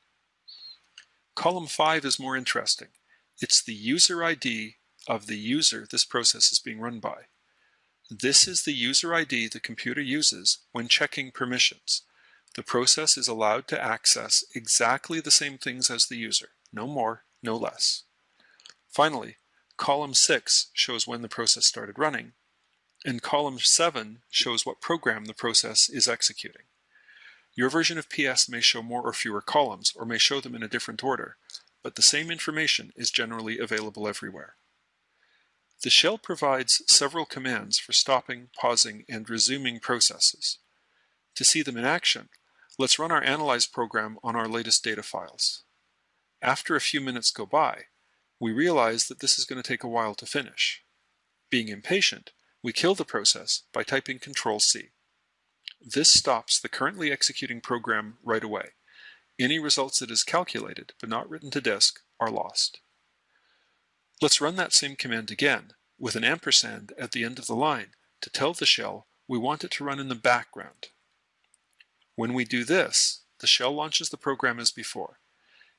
Column 5 is more interesting. It's the user ID of the user this process is being run by. This is the user ID the computer uses when checking permissions. The process is allowed to access exactly the same things as the user, no more, no less. Finally, column 6 shows when the process started running, and column 7 shows what program the process is executing. Your version of PS may show more or fewer columns, or may show them in a different order, but the same information is generally available everywhere. The shell provides several commands for stopping, pausing, and resuming processes. To see them in action, let's run our analyze program on our latest data files. After a few minutes go by, we realize that this is going to take a while to finish. Being impatient, we kill the process by typing Control-C. This stops the currently executing program right away. Any results that is calculated but not written to disk are lost. Let's run that same command again with an ampersand at the end of the line to tell the shell we want it to run in the background. When we do this, the shell launches the program as before.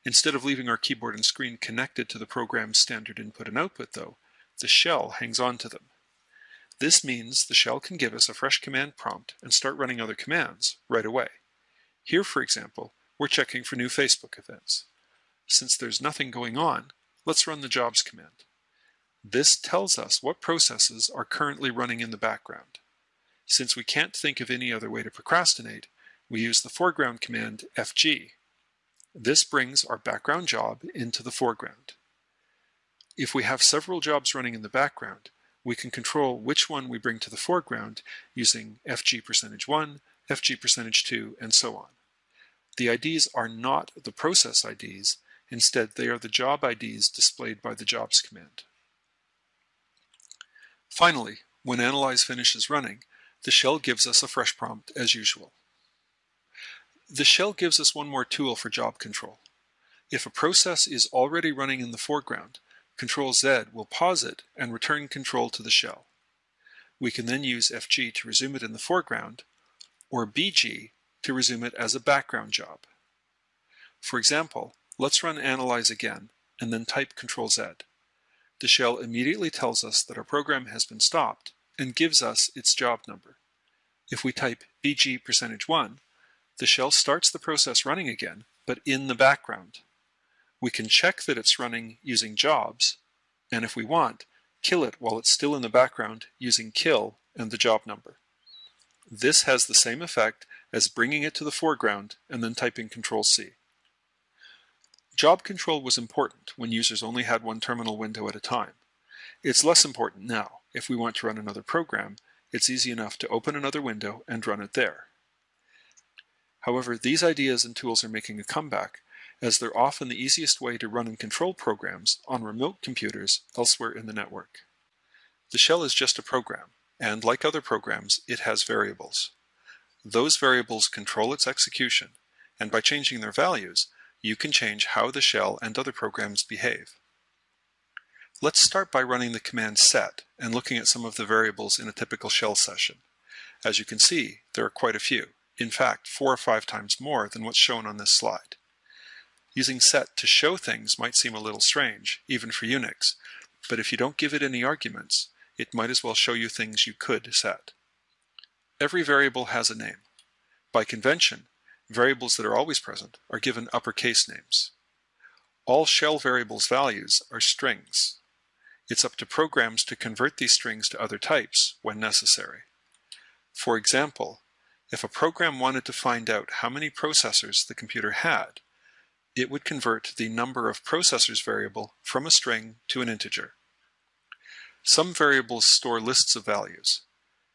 Instead of leaving our keyboard and screen connected to the program's standard input and output though, the shell hangs on to them. This means the shell can give us a fresh command prompt and start running other commands right away. Here, for example, we're checking for new Facebook events. Since there's nothing going on, let's run the jobs command. This tells us what processes are currently running in the background. Since we can't think of any other way to procrastinate, we use the foreground command fg. This brings our background job into the foreground. If we have several jobs running in the background, we can control which one we bring to the foreground using fg percentage 1, fg percentage 2, and so on. The IDs are not the process IDs, instead they are the job IDs displayed by the jobs command. Finally, when analyze finishes running, the shell gives us a fresh prompt as usual. The shell gives us one more tool for job control. If a process is already running in the foreground, Control Z will pause it and return control to the shell. We can then use FG to resume it in the foreground, or BG to resume it as a background job. For example, let's run analyze again and then type Control Z. The shell immediately tells us that our program has been stopped and gives us its job number. If we type BG percentage 1, the shell starts the process running again, but in the background. We can check that it's running using jobs, and if we want, kill it while it's still in the background using kill and the job number. This has the same effect as bringing it to the foreground and then typing Control-C. Job control was important when users only had one terminal window at a time. It's less important now. If we want to run another program, it's easy enough to open another window and run it there. However, these ideas and tools are making a comeback as they're often the easiest way to run and control programs on remote computers elsewhere in the network. The shell is just a program, and like other programs, it has variables. Those variables control its execution, and by changing their values, you can change how the shell and other programs behave. Let's start by running the command set and looking at some of the variables in a typical shell session. As you can see, there are quite a few, in fact, four or five times more than what's shown on this slide. Using set to show things might seem a little strange, even for Unix, but if you don't give it any arguments, it might as well show you things you could set. Every variable has a name. By convention, variables that are always present are given uppercase names. All shell variables values are strings. It's up to programs to convert these strings to other types when necessary. For example, if a program wanted to find out how many processors the computer had, it would convert the number of processors variable from a string to an integer. Some variables store lists of values.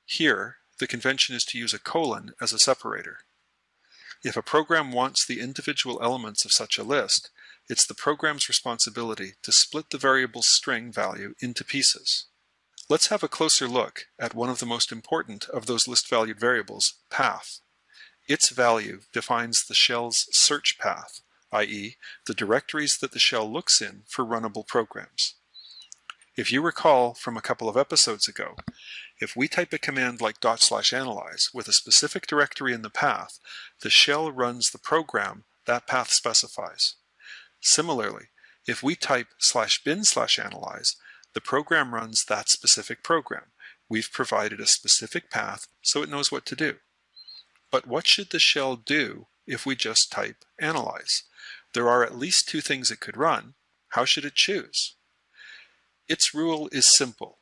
Here, the convention is to use a colon as a separator. If a program wants the individual elements of such a list, it's the program's responsibility to split the variable's string value into pieces. Let's have a closer look at one of the most important of those list-valued variables, path. Its value defines the shell's search path, i.e. the directories that the shell looks in for runnable programs. If you recall from a couple of episodes ago, if we type a command like dot slash analyze with a specific directory in the path, the shell runs the program that path specifies. Similarly, if we type slash bin slash analyze, the program runs that specific program. We've provided a specific path so it knows what to do. But what should the shell do if we just type analyze? There are at least two things it could run. How should it choose? Its rule is simple.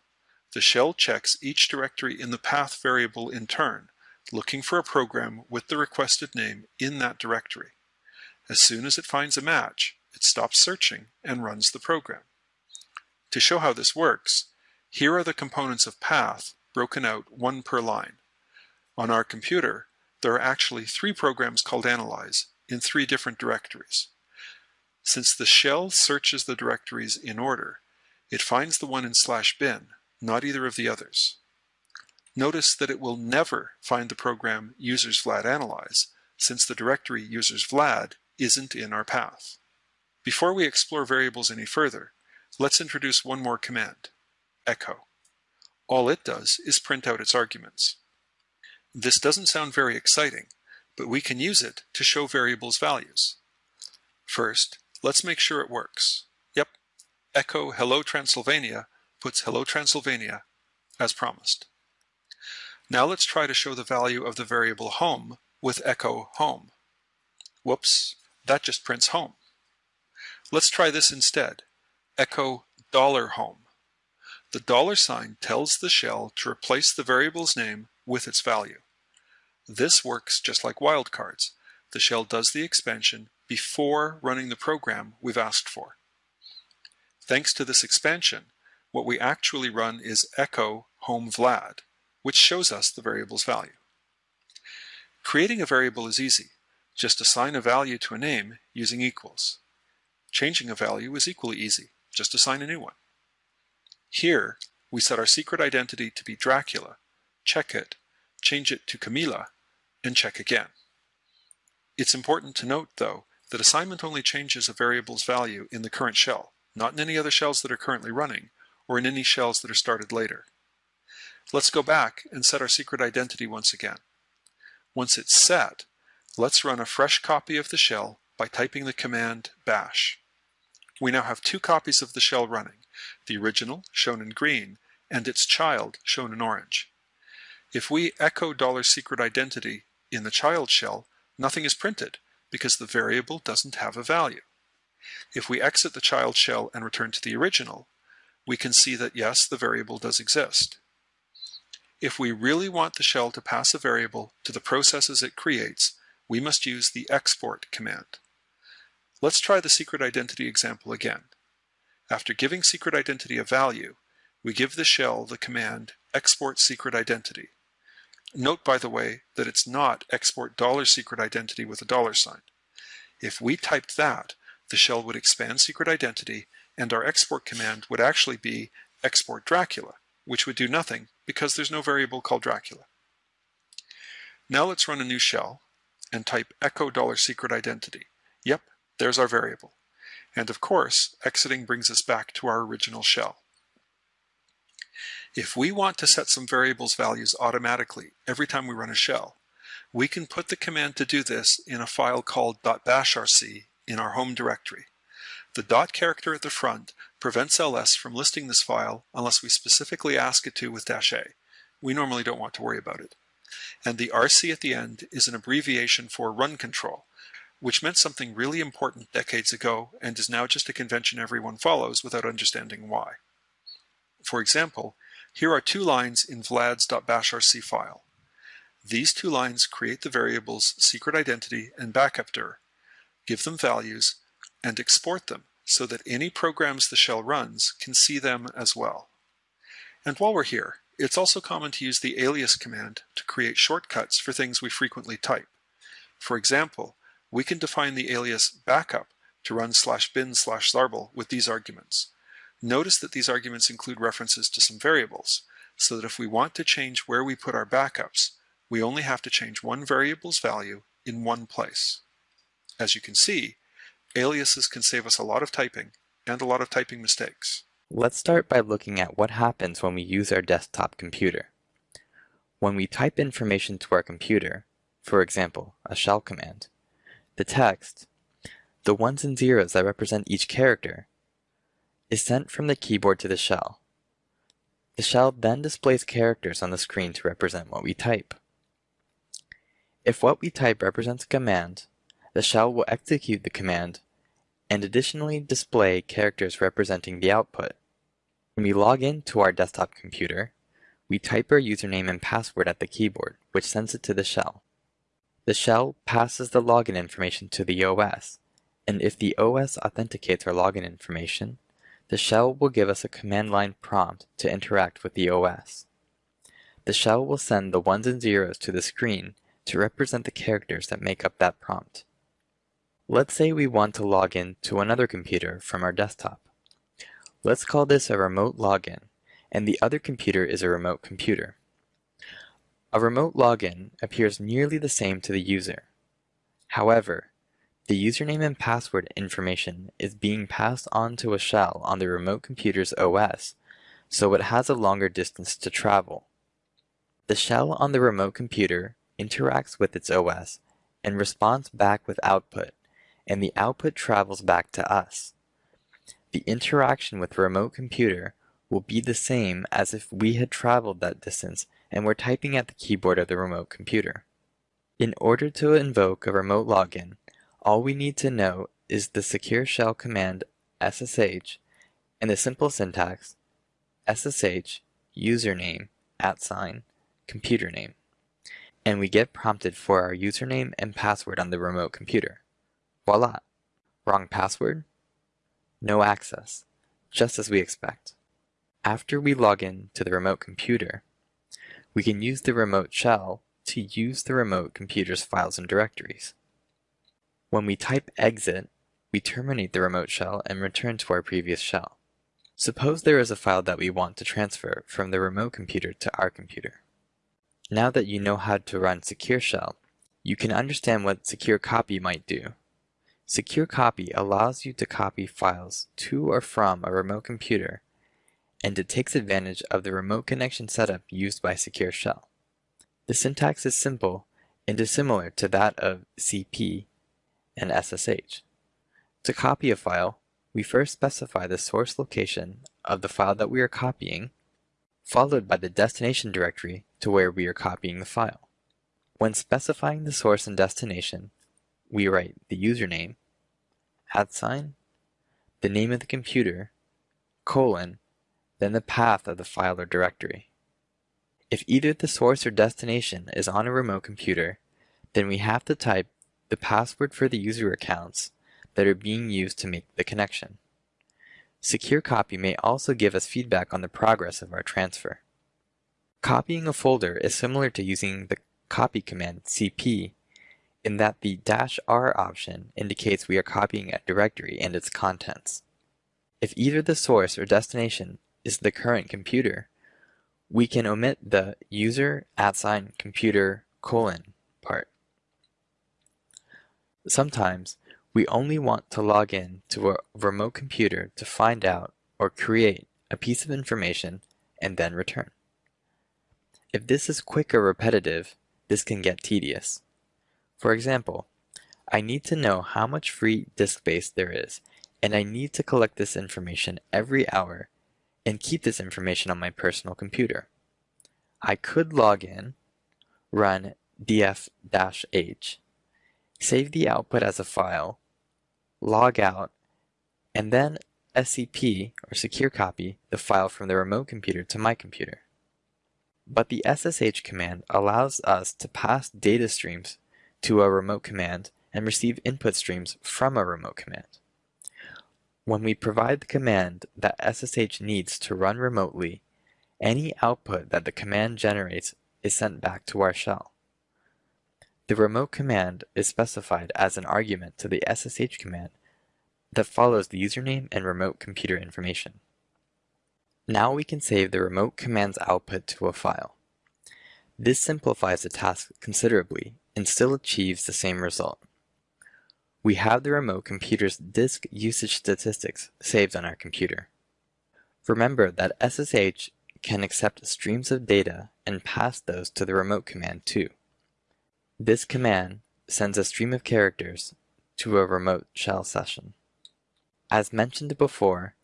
The shell checks each directory in the path variable in turn, looking for a program with the requested name in that directory. As soon as it finds a match, it stops searching and runs the program. To show how this works, here are the components of path broken out one per line. On our computer, there are actually three programs called analyze in three different directories. Since the shell searches the directories in order, it finds the one in slash bin, not either of the others. Notice that it will never find the program users vlad analyze, since the directory users vlad isn't in our path. Before we explore variables any further, let's introduce one more command, echo. All it does is print out its arguments. This doesn't sound very exciting, but we can use it to show variables values. First, let's make sure it works. Yep, echo hello Transylvania puts hello Transylvania as promised. Now let's try to show the value of the variable home with echo home. Whoops, that just prints home. Let's try this instead. Echo dollar $home. The dollar sign tells the shell to replace the variable's name with its value. This works just like wildcards. The shell does the expansion before running the program we've asked for. Thanks to this expansion, what we actually run is echo home vlad, which shows us the variable's value. Creating a variable is easy. Just assign a value to a name using equals. Changing a value is equally easy. Just assign a new one. Here, we set our secret identity to be Dracula, check it, change it to Camilla, and check again. It's important to note, though, that assignment only changes a variable's value in the current shell, not in any other shells that are currently running, or in any shells that are started later. Let's go back and set our secret identity once again. Once it's set, Let's run a fresh copy of the shell by typing the command bash. We now have two copies of the shell running, the original, shown in green, and its child, shown in orange. If we echo $secret identity in the child shell, nothing is printed because the variable doesn't have a value. If we exit the child shell and return to the original, we can see that yes, the variable does exist. If we really want the shell to pass a variable to the processes it creates, we must use the export command. Let's try the secret identity example again. After giving secret identity a value, we give the shell the command export secret identity. Note, by the way, that it's not export dollar secret identity with a dollar sign. If we typed that, the shell would expand secret identity and our export command would actually be export Dracula, which would do nothing because there's no variable called Dracula. Now let's run a new shell and type echo dollar secret identity. Yep, there's our variable. And of course, exiting brings us back to our original shell. If we want to set some variables values automatically every time we run a shell, we can put the command to do this in a file called .bashrc in our home directory. The dot character at the front prevents ls from listing this file unless we specifically ask it to with dash a. We normally don't want to worry about it and the RC at the end is an abbreviation for run control, which meant something really important decades ago and is now just a convention everyone follows without understanding why. For example, here are two lines in vlad's.bashrc file. These two lines create the variables secret identity and backup dir, give them values, and export them so that any programs the shell runs can see them as well. And while we're here, it's also common to use the alias command to create shortcuts for things we frequently type. For example, we can define the alias backup to run slash bin slash zarble with these arguments. Notice that these arguments include references to some variables, so that if we want to change where we put our backups, we only have to change one variable's value in one place. As you can see, aliases can save us a lot of typing and a lot of typing mistakes.
Let's start by looking at what happens when we use our desktop computer. When we type information to our computer, for example, a shell command, the text, the ones and zeros that represent each character, is sent from the keyboard to the shell. The shell then displays characters on the screen to represent what we type. If what we type represents a command, the shell will execute the command and additionally display characters representing the output. When we log in to our desktop computer, we type our username and password at the keyboard, which sends it to the shell. The shell passes the login information to the OS, and if the OS authenticates our login information, the shell will give us a command line prompt to interact with the OS. The shell will send the ones and zeros to the screen to represent the characters that make up that prompt. Let's say we want to log in to another computer from our desktop. Let's call this a remote login, and the other computer is a remote computer. A remote login appears nearly the same to the user. However, the username and password information is being passed on to a shell on the remote computer's OS, so it has a longer distance to travel. The shell on the remote computer interacts with its OS and responds back with output, and the output travels back to us. The interaction with the remote computer will be the same as if we had traveled that distance and were typing at the keyboard of the remote computer. In order to invoke a remote login, all we need to know is the secure shell command ssh and the simple syntax ssh username at sign computer name and we get prompted for our username and password on the remote computer. Voila! Wrong password? No access, just as we expect. After we log in to the remote computer, we can use the remote shell to use the remote computer's files and directories. When we type exit, we terminate the remote shell and return to our previous shell. Suppose there is a file that we want to transfer from the remote computer to our computer. Now that you know how to run Secure Shell, you can understand what Secure Copy might do. Secure Copy allows you to copy files to or from a remote computer, and it takes advantage of the remote connection setup used by Secure Shell. The syntax is simple and is similar to that of CP and SSH. To copy a file, we first specify the source location of the file that we are copying, followed by the destination directory to where we are copying the file. When specifying the source and destination, we write the username, at sign, the name of the computer, colon, then the path of the file or directory. If either the source or destination is on a remote computer, then we have to type the password for the user accounts that are being used to make the connection. Secure Copy may also give us feedback on the progress of our transfer. Copying a folder is similar to using the copy command cp in that the "-r option indicates we are copying a directory and its contents. If either the source or destination is the current computer, we can omit the user at sign computer colon part. Sometimes we only want to log in to a remote computer to find out or create a piece of information and then return. If this is quick or repetitive, this can get tedious. For example, I need to know how much free disk space there is, and I need to collect this information every hour and keep this information on my personal computer. I could log in, run df-h, save the output as a file, log out, and then SCP, or secure copy, the file from the remote computer to my computer. But the SSH command allows us to pass data streams to a remote command and receive input streams from a remote command. When we provide the command that SSH needs to run remotely, any output that the command generates is sent back to our shell. The remote command is specified as an argument to the SSH command that follows the username and remote computer information. Now we can save the remote command's output to a file. This simplifies the task considerably and still achieves the same result. We have the remote computer's disk usage statistics saved on our computer. Remember that SSH can accept streams of data and pass those to the remote command too. This command sends a stream of characters to a remote shell session. As mentioned before,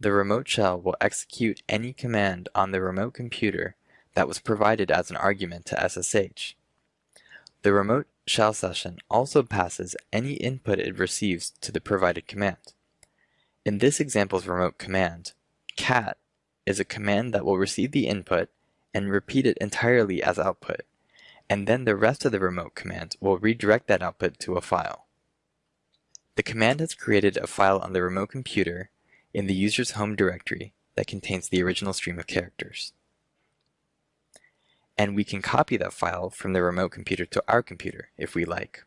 the remote shell will execute any command on the remote computer that was provided as an argument to SSH. The remote shell session also passes any input it receives to the provided command. In this example's remote command, cat is a command that will receive the input and repeat it entirely as output, and then the rest of the remote command will redirect that output to a file. The command has created a file on the remote computer in the user's home directory that contains the original stream of characters. And we can copy that file from the remote computer to our computer if we like.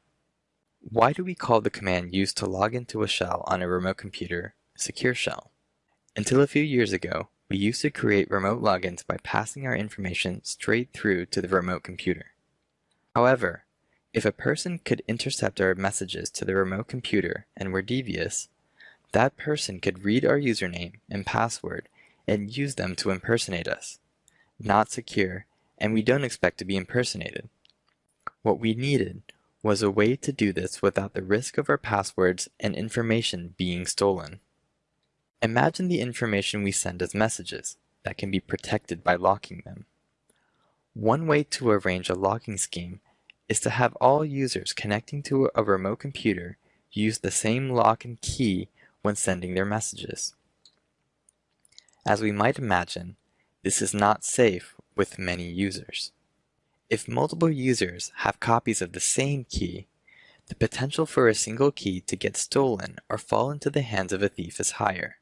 Why do we call the command used to log into a shell on a remote computer secure shell? Until a few years ago, we used to create remote logins by passing our information straight through to the remote computer. However, if a person could intercept our messages to the remote computer and were devious, that person could read our username and password and use them to impersonate us. Not secure, and we don't expect to be impersonated. What we needed was a way to do this without the risk of our passwords and information being stolen. Imagine the information we send as messages that can be protected by locking them. One way to arrange a locking scheme is to have all users connecting to a remote computer use the same lock and key when sending their messages. As we might imagine, this is not safe with many users. If multiple users have copies of the same key, the potential for a single key to get stolen or fall into the hands of a thief is higher.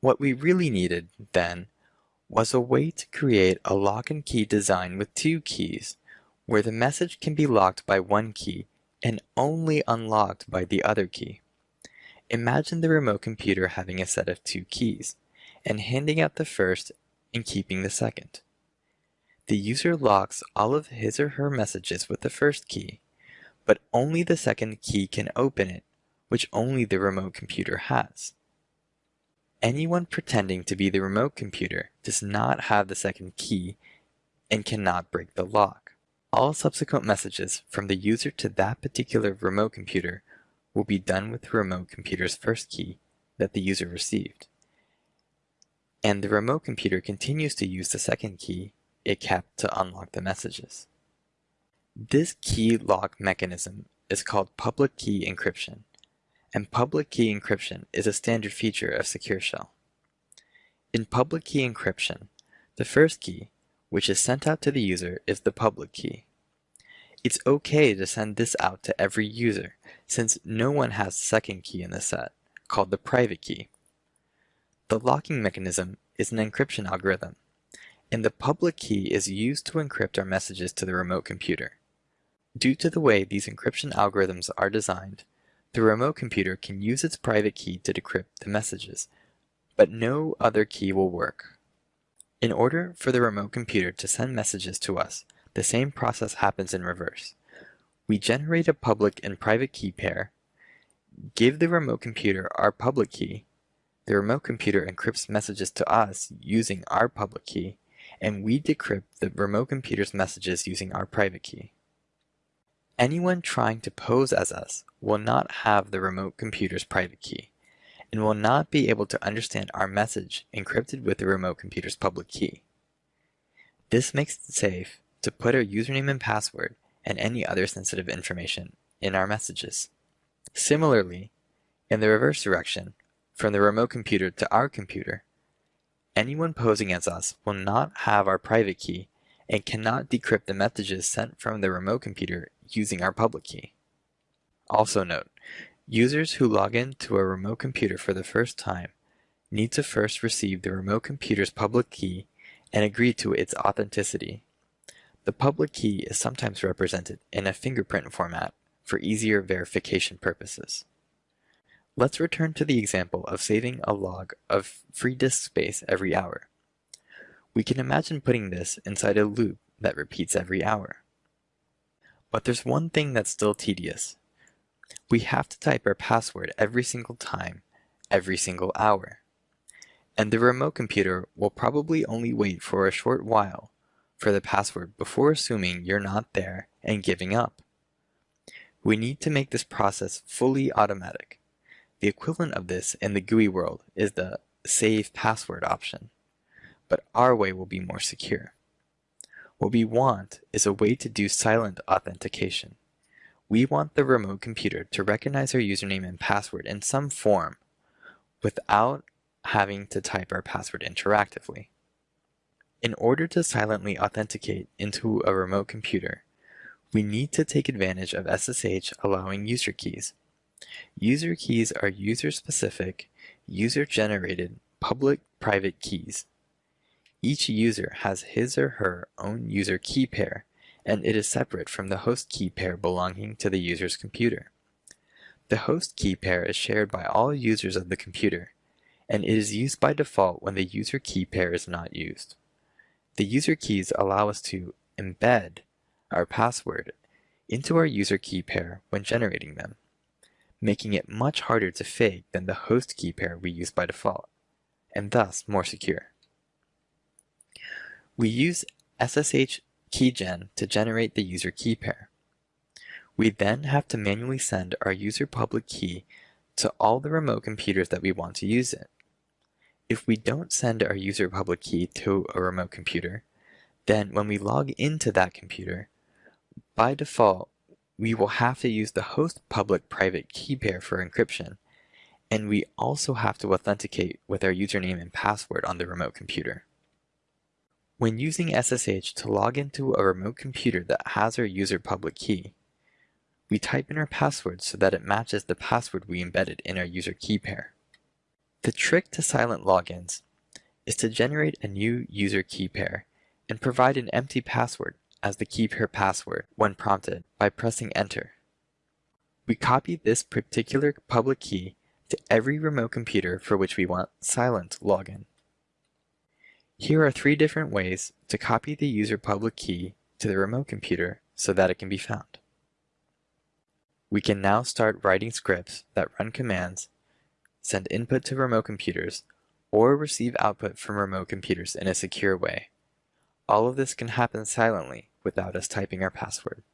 What we really needed, then, was a way to create a lock and key design with two keys, where the message can be locked by one key and only unlocked by the other key. Imagine the remote computer having a set of two keys, and handing out the first and keeping the second. The user locks all of his or her messages with the first key, but only the second key can open it, which only the remote computer has. Anyone pretending to be the remote computer does not have the second key and cannot break the lock. All subsequent messages from the user to that particular remote computer will be done with the remote computer's first key that the user received. And the remote computer continues to use the second key it kept to unlock the messages. This key lock mechanism is called public key encryption, and public key encryption is a standard feature of Secure Shell. In public key encryption, the first key, which is sent out to the user is the public key. It's okay to send this out to every user, since no one has the second key in the set, called the private key. The locking mechanism is an encryption algorithm, and the public key is used to encrypt our messages to the remote computer. Due to the way these encryption algorithms are designed, the remote computer can use its private key to decrypt the messages, but no other key will work. In order for the remote computer to send messages to us, the same process happens in reverse. We generate a public and private key pair, give the remote computer our public key, the remote computer encrypts messages to us using our public key, and we decrypt the remote computer's messages using our private key. Anyone trying to pose as us will not have the remote computer's private key and will not be able to understand our message encrypted with the remote computer's public key. This makes it safe to put our username and password and any other sensitive information in our messages. Similarly, in the reverse direction, from the remote computer to our computer, anyone posing as us will not have our private key and cannot decrypt the messages sent from the remote computer using our public key. Also note, Users who log in to a remote computer for the first time need to first receive the remote computer's public key and agree to its authenticity. The public key is sometimes represented in a fingerprint format for easier verification purposes. Let's return to the example of saving a log of free disk space every hour. We can imagine putting this inside a loop that repeats every hour. But there's one thing that's still tedious, we have to type our password every single time every single hour. And the remote computer will probably only wait for a short while for the password before assuming you're not there and giving up. We need to make this process fully automatic. The equivalent of this in the GUI world is the Save Password option, but our way will be more secure. What we want is a way to do silent authentication. We want the remote computer to recognize our username and password in some form without having to type our password interactively. In order to silently authenticate into a remote computer, we need to take advantage of SSH allowing user keys. User keys are user-specific, user-generated, public-private keys. Each user has his or her own user key pair, and it is separate from the host key pair belonging to the user's computer. The host key pair is shared by all users of the computer, and it is used by default when the user key pair is not used. The user keys allow us to embed our password into our user key pair when generating them, making it much harder to fake than the host key pair we use by default, and thus more secure. We use SSH keygen to generate the user key pair. We then have to manually send our user public key to all the remote computers that we want to use it. If we don't send our user public key to a remote computer, then when we log into that computer, by default, we will have to use the host public private key pair for encryption, and we also have to authenticate with our username and password on the remote computer. When using SSH to log into a remote computer that has our user public key, we type in our password so that it matches the password we embedded in our user key pair. The trick to silent logins is to generate a new user key pair and provide an empty password as the key pair password when prompted by pressing enter. We copy this particular public key to every remote computer for which we want silent login. Here are three different ways to copy the user public key to the remote computer so that it can be found. We can now start writing scripts that run commands send input to remote computers, or receive output from remote computers in a secure way. All of this can happen silently without us typing our password.